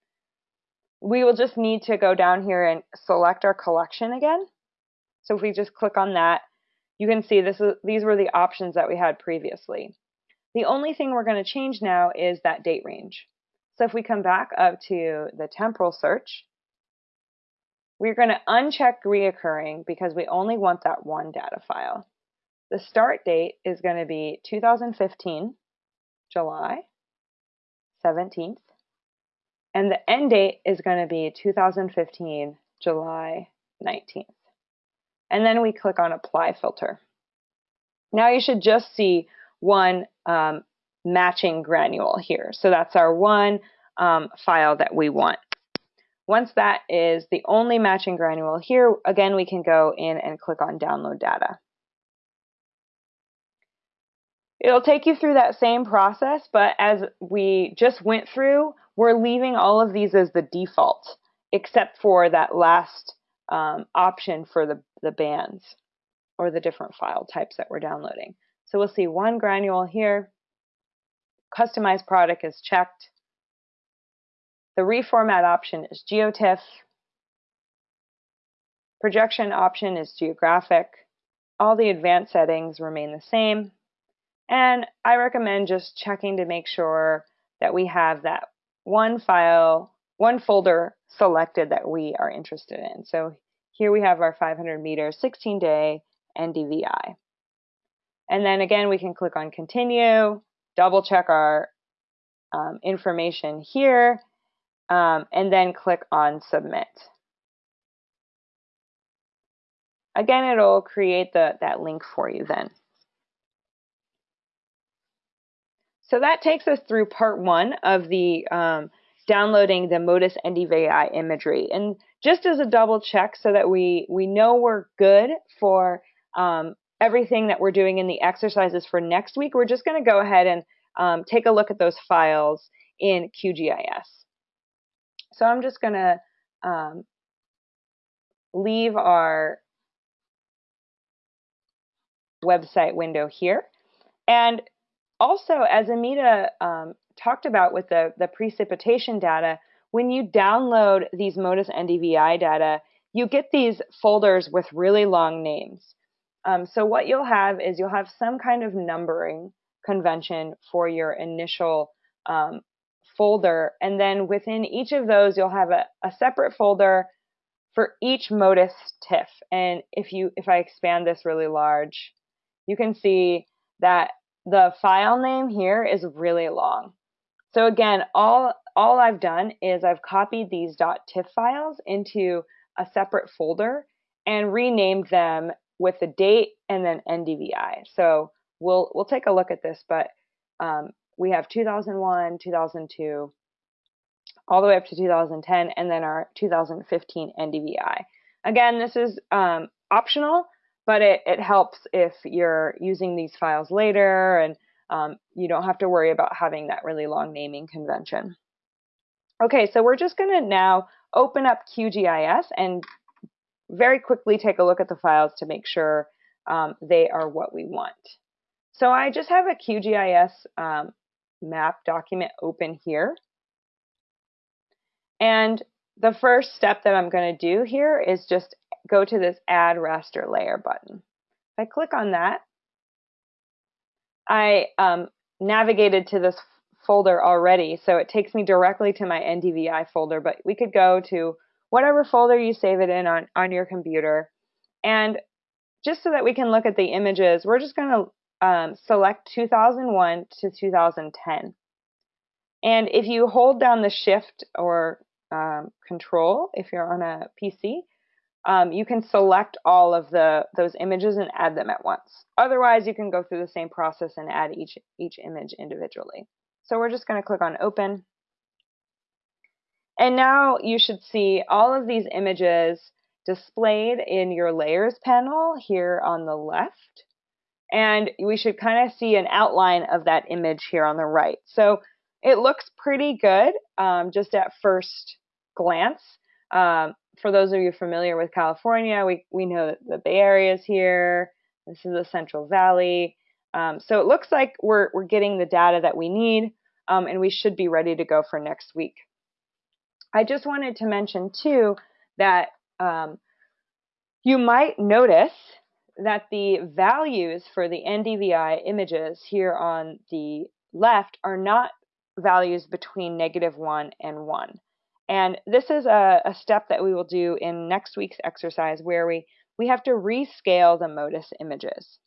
We will just need to go down here and select our collection again. So if we just click on that, you can see this is, these were the options that we had previously. The only thing we're going to change now is that date range. So if we come back up to the temporal search, we're going to uncheck reoccurring because we only want that one data file. The start date is going to be 2015, July 17th, and the end date is going to be 2015, July 19th. And then we click on Apply Filter. Now you should just see one um, matching granule here. So that's our one um, file that we want. Once that is the only matching granule here, again, we can go in and click on Download Data. It'll take you through that same process, but as we just went through, we're leaving all of these as the default, except for that last um, option for the, the bands or the different file types that we're downloading. So we'll see one granule here. Customized product is checked. The reformat option is GeoTIFF. Projection option is geographic. All the advanced settings remain the same. And I recommend just checking to make sure that we have that one file, one folder selected that we are interested in. So here we have our 500 meter 16 day NDVI. And then again, we can click on continue, double check our um, information here, um, and then click on submit. Again, it'll create the, that link for you then. So that takes us through part one of the um, downloading the MODIS NDVI imagery. And just as a double check so that we, we know we're good for um, everything that we're doing in the exercises for next week, we're just going to go ahead and um, take a look at those files in QGIS. So I'm just going to um, leave our website window here. And also, as Amita um, talked about with the, the precipitation data, when you download these MODIS NDVI data, you get these folders with really long names. Um, so what you'll have is you'll have some kind of numbering convention for your initial um, folder, and then within each of those, you'll have a, a separate folder for each MODIS TIFF. And if you if I expand this really large, you can see that the file name here is really long. So again, all all I've done is I've copied these .tiff files into a separate folder and renamed them with the date and then NDVI. So we'll we'll take a look at this, but um, we have 2001, 2002, all the way up to 2010, and then our 2015 NDVI. Again, this is um, optional, but it, it helps if you're using these files later and um, you don't have to worry about having that really long naming convention. Okay, so we're just going to now open up QGIS and very quickly take a look at the files to make sure um, they are what we want. So I just have a QGIS um, map document open here. And the first step that I'm going to do here is just go to this Add Raster Layer button. If I click on that, I um, navigated to this folder already, so it takes me directly to my NDVI folder, but we could go to whatever folder you save it in on, on your computer. And just so that we can look at the images, we're just going to um, select 2001 to 2010. And if you hold down the shift or um, control, if you're on a PC, um, you can select all of the those images and add them at once. Otherwise, you can go through the same process and add each, each image individually. So we're just going to click on Open. And now you should see all of these images displayed in your Layers panel here on the left. And we should kind of see an outline of that image here on the right. So it looks pretty good um, just at first glance. Um, for those of you familiar with California, we, we know that the Bay Area is here. This is the Central Valley. Um, so it looks like we're, we're getting the data that we need, um, and we should be ready to go for next week. I just wanted to mention, too, that um, you might notice that the values for the NDVI images here on the left are not values between negative 1 and 1. And this is a, a, step that we will do in next week's exercise where we, we have to rescale the MODIS images.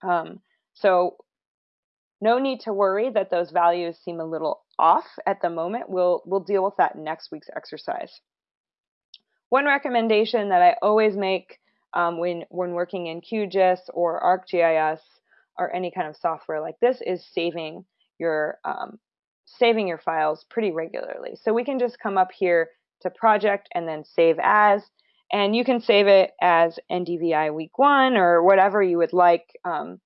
Um, so no need to worry that those values seem a little off at the moment. We'll, we'll deal with that next week's exercise. One recommendation that I always make um, when, when working in QGIS or ArcGIS or any kind of software like this is saving your um, saving your files pretty regularly. So we can just come up here to project and then save as, and you can save it as NDVI week one or whatever you would like. Um,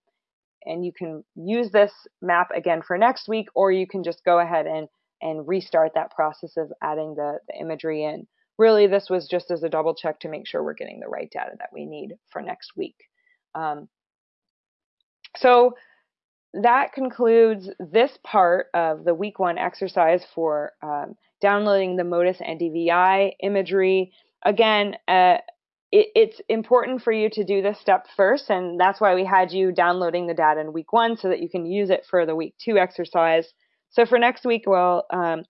and you can use this map again for next week, or you can just go ahead and, and restart that process of adding the, the imagery in. Really, this was just as a double check to make sure we're getting the right data that we need for next week. Um, so that concludes this part of the week one exercise for um, downloading the MODIS NDVI imagery. Again, uh, it, it's important for you to do this step first, and that's why we had you downloading the data in week one so that you can use it for the week two exercise. So for next week, we'll um,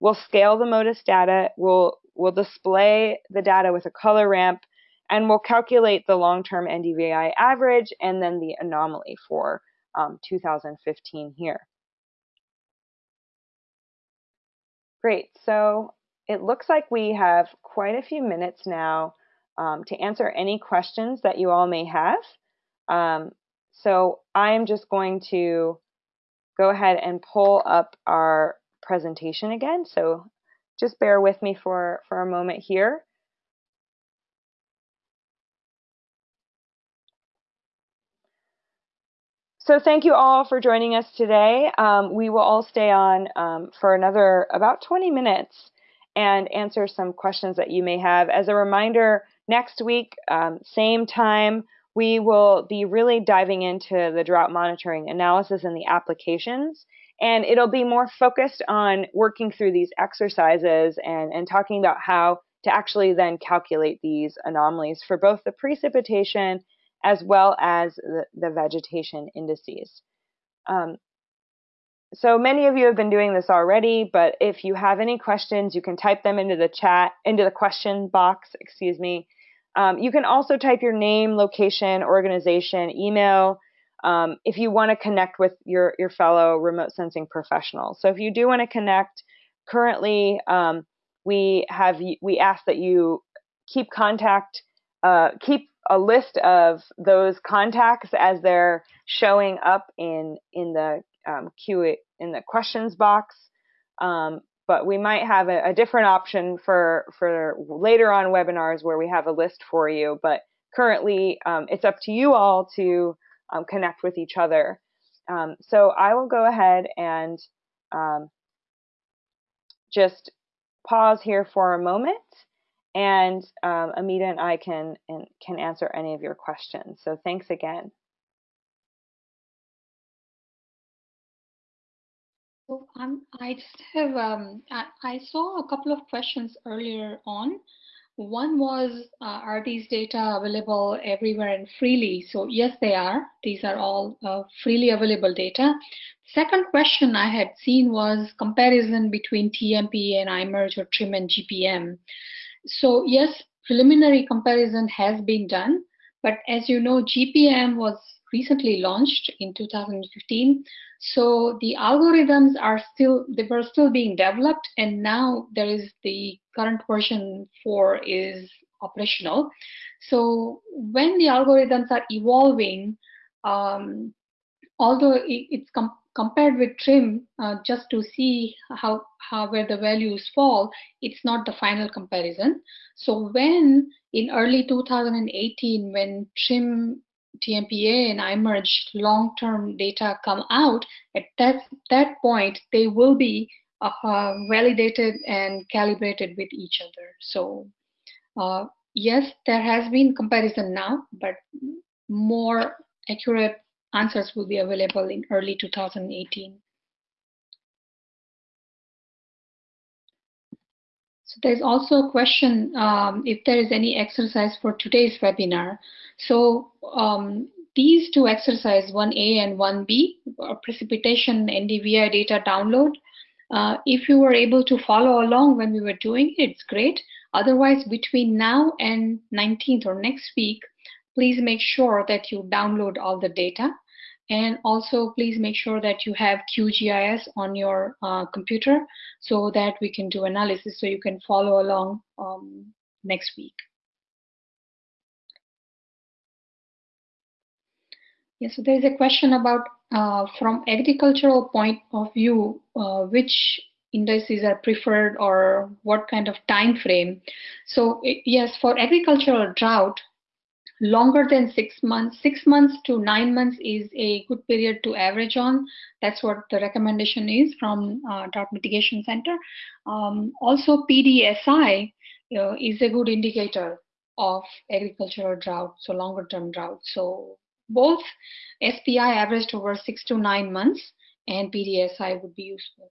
we'll scale the MODIS data, we'll we'll display the data with a color ramp, and we'll calculate the long-term NDVI average and then the anomaly for um, 2015 here. Great, so it looks like we have quite a few minutes now um, to answer any questions that you all may have. Um, so I am just going to go ahead and pull up our presentation again. So just bear with me for, for a moment here. So thank you all for joining us today. Um, we will all stay on um, for another about 20 minutes. and answer some questions that you may have. As a reminder, next week, um, same time, we will be really diving into the drought monitoring analysis and the applications. And it'll be more focused on working through these exercises and, and talking about how to actually then calculate these anomalies for both the precipitation as well as the, the vegetation indices. Um, so many of you have been doing this already, but if you have any questions, you can type them into the chat, into the question box, excuse me. Um, you can also type your name, location, organization, email, um, if you want to connect with your, your fellow remote sensing professionals. So if you do want to connect, currently um, we have we ask that you keep contact, uh, keep a list of those contacts as they're showing up in in the um, Q in the questions box. Um, but we might have a, a, different option for for later on webinars where we have a list for you. But currently, um, it's up to you all to um, connect with each other. Um, so I will go ahead and um, just pause here for a moment and um, Amita and I can, and can answer any of your questions. So thanks again. So um, I just have, um, I, saw a couple of questions earlier on. One was, uh, are these data available everywhere and freely? So yes, they are. These are all uh, freely available data. Second question I had seen was comparison between TMPA and IMERG or TRMM and GPM. So yes, preliminary comparison has been done, but as you know, GPM was recently launched in 2015. So the algorithms are still, they were still being developed and now there is the current version 4 is operational. So when the algorithms are evolving, um, although it's compared with TRMM, uh, just to see how, how where the values fall, it's not the final comparison. So when in early 2018, when TRMM TMPA and IMERG long-term data come out, at that, that point, they will be uh, validated and calibrated with each other. So uh, yes, there has been comparison now, but more accurate answers will be available in early 2018. So there's also a question um, if there is any exercise for today's webinar. So um, these two exercises, 1A and 1B, precipitation NDVI data download, uh, if you were able to follow along when we were doing it, it's great. Otherwise, between now and 19th or next week, please make sure that you download all the data. And also, please make sure that you have QGIS on your uh, computer so that we can do analysis so you can follow along um, next week. Yes, so there's a question about uh, from agricultural point of view, uh, which indices are preferred or what kind of time frame. So yes, for agricultural drought, longer than six months, six months to nine months is a good period to average on. That's what the recommendation is from uh, Drought Mitigation Center. Um, also, PDSI uh, is a good indicator of agricultural drought, so longer term drought. So both SPI averaged over six to nine months and PDSI would be useful.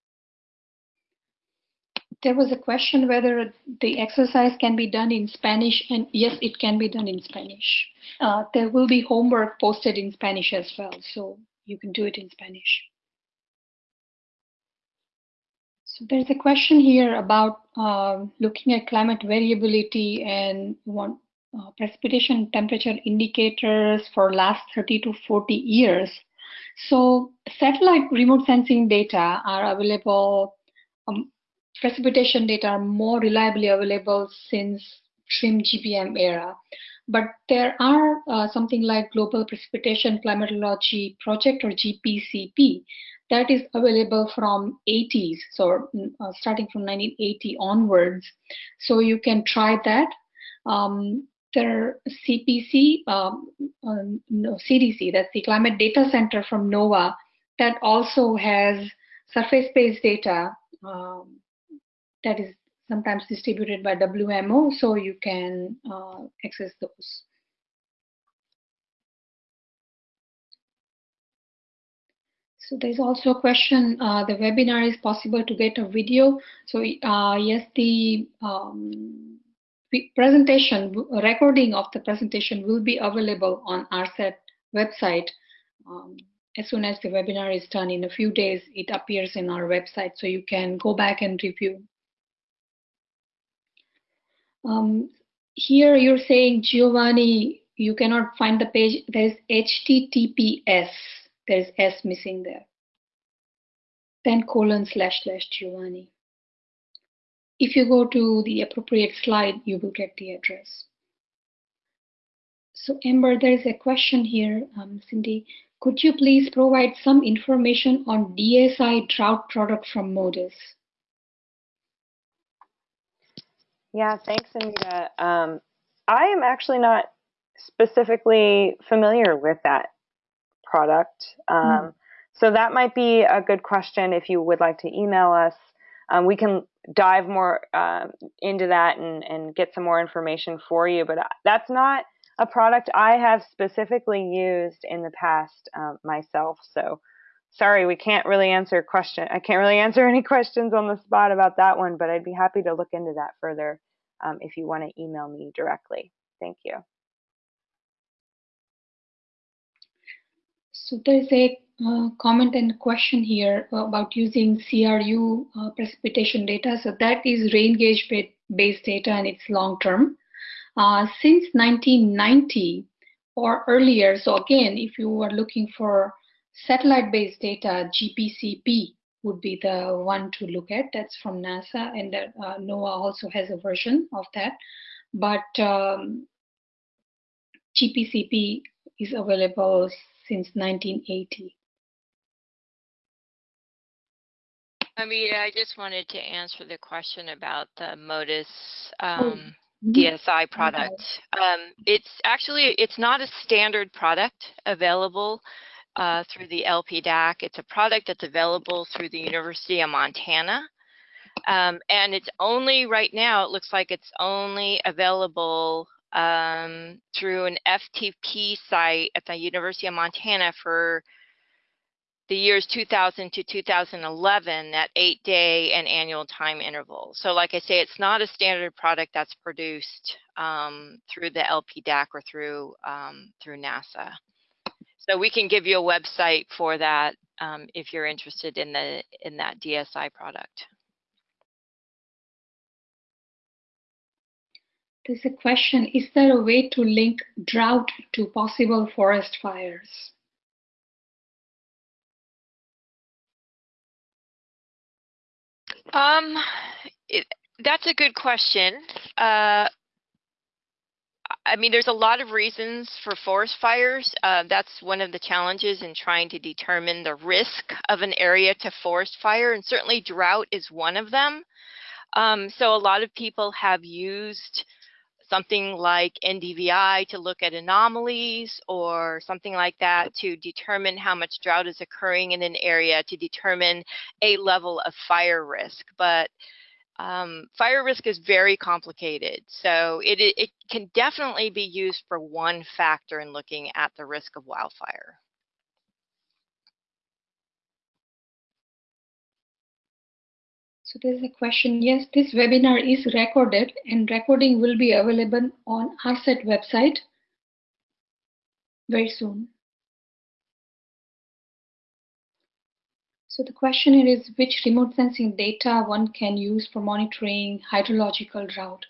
There was a question whether the exercise can be done in Spanish, and yes, it can be done in Spanish. Uh, there will be homework posted in Spanish as well, so you can do it in Spanish. So there's a question here about uh, looking at climate variability and uh, precipitation temperature indicators for last 30 to 40 years. So satellite remote sensing data are available, um, precipitation data are more reliably available since TRMM GPM era. But there are uh, something like Global Precipitation Climatology Project or GPCP that is available from 80s, so uh, starting from 1980 onwards. So you can try that. Um, there CPC, um, uh, no, CDC, that's the Climate Data Center from NOAA, that also has surface-based data um, that is sometimes distributed by WMO, so you can uh, access those. So there's also a question, uh, the webinar is possible to get a video. So uh, yes, the um, presentation, recording of the presentation will be available on ARSET website. Um, as soon as the webinar is done in a few days, it appears in our website, so you can go back and review. Um, here you're saying, Giovanni, you cannot find the page. There's HTTPS. There's S missing there. Then colon slash slash Giovanni. If you go to the appropriate slide, you will get the address. So Amber, there's a question here, um, Cindy. Could you please provide some information on DSI drought product from Modis? Yeah, thanks, Amita. Um, I am actually not specifically familiar with that product. Um, mm. So that might be a good question if you would like to email us. Um, we can dive more uh, into that and, and get some more information for you. But that's not a product I have specifically used in the past um, myself. So sorry, we can't really answer question. I can't really <laughs> answer any questions on the spot about that one, but I'd be happy to look into that further um, if you want to email me directly. Thank you. So there's a uh, comment and question here about using CRU uh, precipitation data. So that is rain gauge based data and it's long term. Uh, since 1990 or earlier, so again, if you are looking for satellite based data, GPCP would be the one to look at. That's from NASA, and uh, NOAA also has a version of that. But um, GPCP is available since 1980. I mean, I just wanted to answer the question about the Modis um, oh. DSI product. Um, it's actually it's not a standard product available uh, through the LP DAAC. It's a product that's available through the University of Montana. Um, and it's only right now, it looks like it's only available um, through an FTP site at the University of Montana for the years 2000 to 2011 at eight day and annual time intervals. So like I say, it's not a standard product that's produced um, through the LP DAAC or through, um, through NASA. So we can give you a website for that um, if you're interested in the in that DSI product. There's a question, is there a way to link drought to possible forest fires? Um, it, that's a good question. Uh, I mean, there's a lot of reasons for forest fires. Uh, that's one of the challenges in trying to determine the risk of an area to forest fire, and certainly drought is one of them. Um, so a lot of people have used something like NDVI to look at anomalies or something like that to determine how much drought is occurring in an area to determine a level of fire risk. But um, fire risk is very complicated, so it, it can definitely be used for one factor in looking at the risk of wildfire. So there's a question. Yes, this webinar is recorded and recording will be available on ARSET website very soon. So the question is which remote sensing data one can use for monitoring hydrological drought.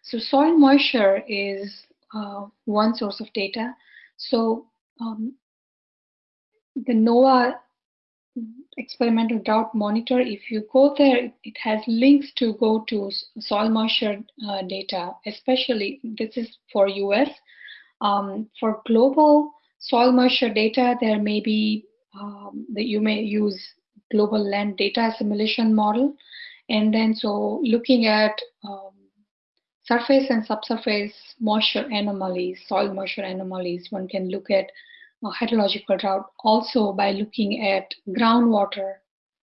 So soil moisture is uh, one source of data. So um, the NOAA experimental drought monitor, if you go there, it has links to go to soil moisture uh, data, especially this is for US. Um, for global soil moisture data, there may be um, that you may use global land data assimilation model. And then so looking at um, surface and subsurface moisture anomalies, soil moisture anomalies, one can look at hydrological drought also by looking at groundwater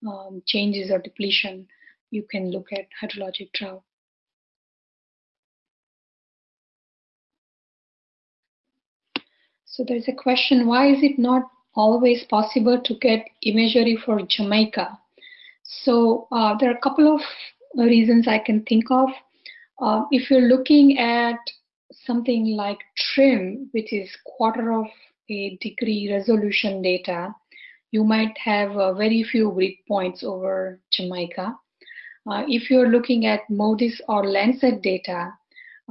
um, changes or depletion, you can look at hydrologic drought. So there's a question, why is it not always possible to get imagery for Jamaica? So uh, there are a couple of reasons I can think of. Uh, if you're looking at something like TRMM, which is quarter of a degree resolution data, you might have uh, very few grid points over Jamaica. Uh, if you're looking at MODIS or Landsat data,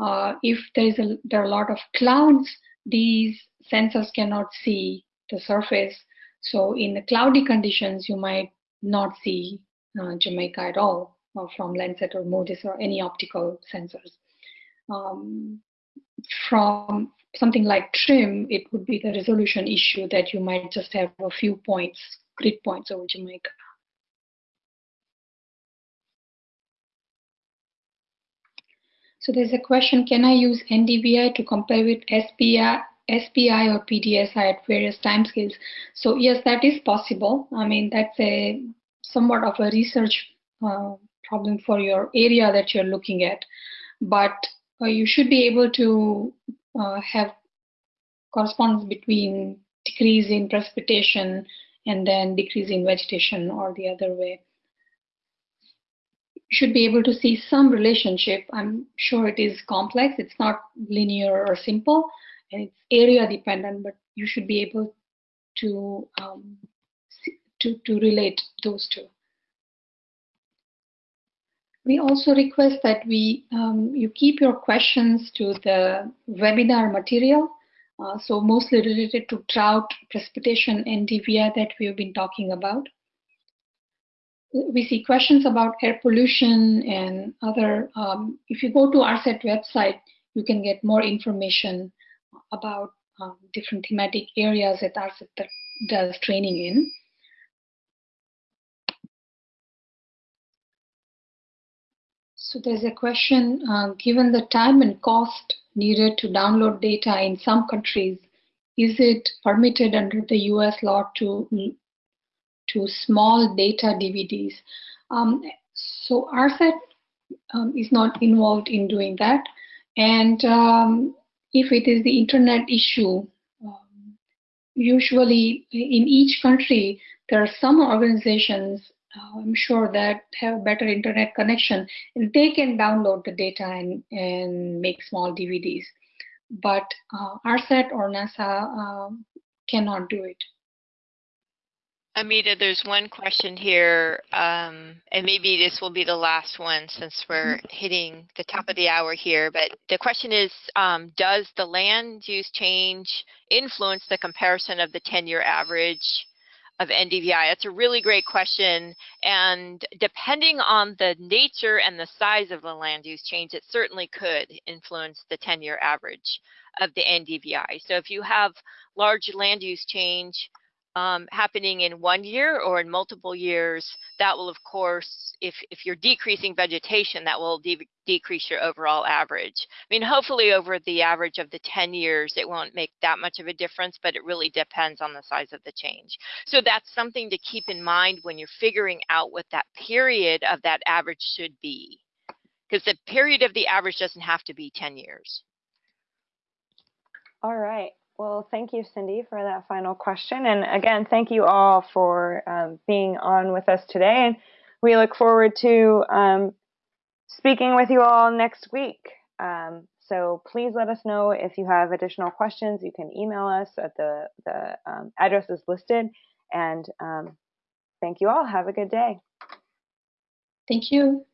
uh, if there's a, there are a lot of clouds, these sensors cannot see the surface. So in the cloudy conditions, you might not see uh, Jamaica at all uh, from Landsat or MODIS or any optical sensors. Um, from something like TRMM, it would be the resolution issue that you might just have a few points, grid points over Jamaica. So there's a question, can I use NDVI to compare with SPI, SPI or PDSI at various timescales? So yes, that is possible. I mean, that's a somewhat of a research uh, problem for your area that you're looking at. But uh, you should be able to uh, have correspondence between decrease in precipitation and then decrease in vegetation or the other way You should be able to see some relationship. I'm sure it is complex. It's not linear or simple, and it's area dependent. But you should be able to um, to to relate those two. We also request that we um, you keep your questions to the webinar material. Uh, so mostly related to drought, precipitation, and DVI that we have been talking about we see questions about air pollution and other. Um, if you go to ARSET website, you can get more information about um, different thematic areas that ARSET does training in. So there's a question, uh, given the time and cost needed to download data in some countries, is it permitted under the US law to to small data DVDs. Um, so ARSET um, is not involved in doing that. And um, if it is the internet issue, um, usually in each country, there are some organizations, uh, I'm sure, that have better internet connection, and they can download the data and, and make small DVDs. But uh, or NASA uh, cannot do it. Amita, there's one question here, um, and maybe this will be the last one since we're mm-hmm. hitting the top of the hour here. But the question is, um, does the land use change influence the comparison of the 10-year average of NDVI? That's a really great question. And depending on the nature and the size of the land use change, it certainly could influence the 10-year average of the NDVI. So if you have large land use change, um, happening in one year or in multiple years, that will, of course, if, if you're decreasing vegetation, that will de decrease your overall average. I mean, hopefully over the average of the 10 years, it won't make that much of a difference, but it really depends on the size of the change. So that's something to keep in mind when you're figuring out what that period of that average should be. Because the period of the average doesn't have to be 10 years. All right. Well, thank you, Cindy, for that final question. And again, thank you all for um, being on with us today. And we look forward to um, speaking with you all next week. Um, so please let us know if you have additional questions. You can email us at the, the um, addresses listed. And um, thank you all. Have a good day. Thank you.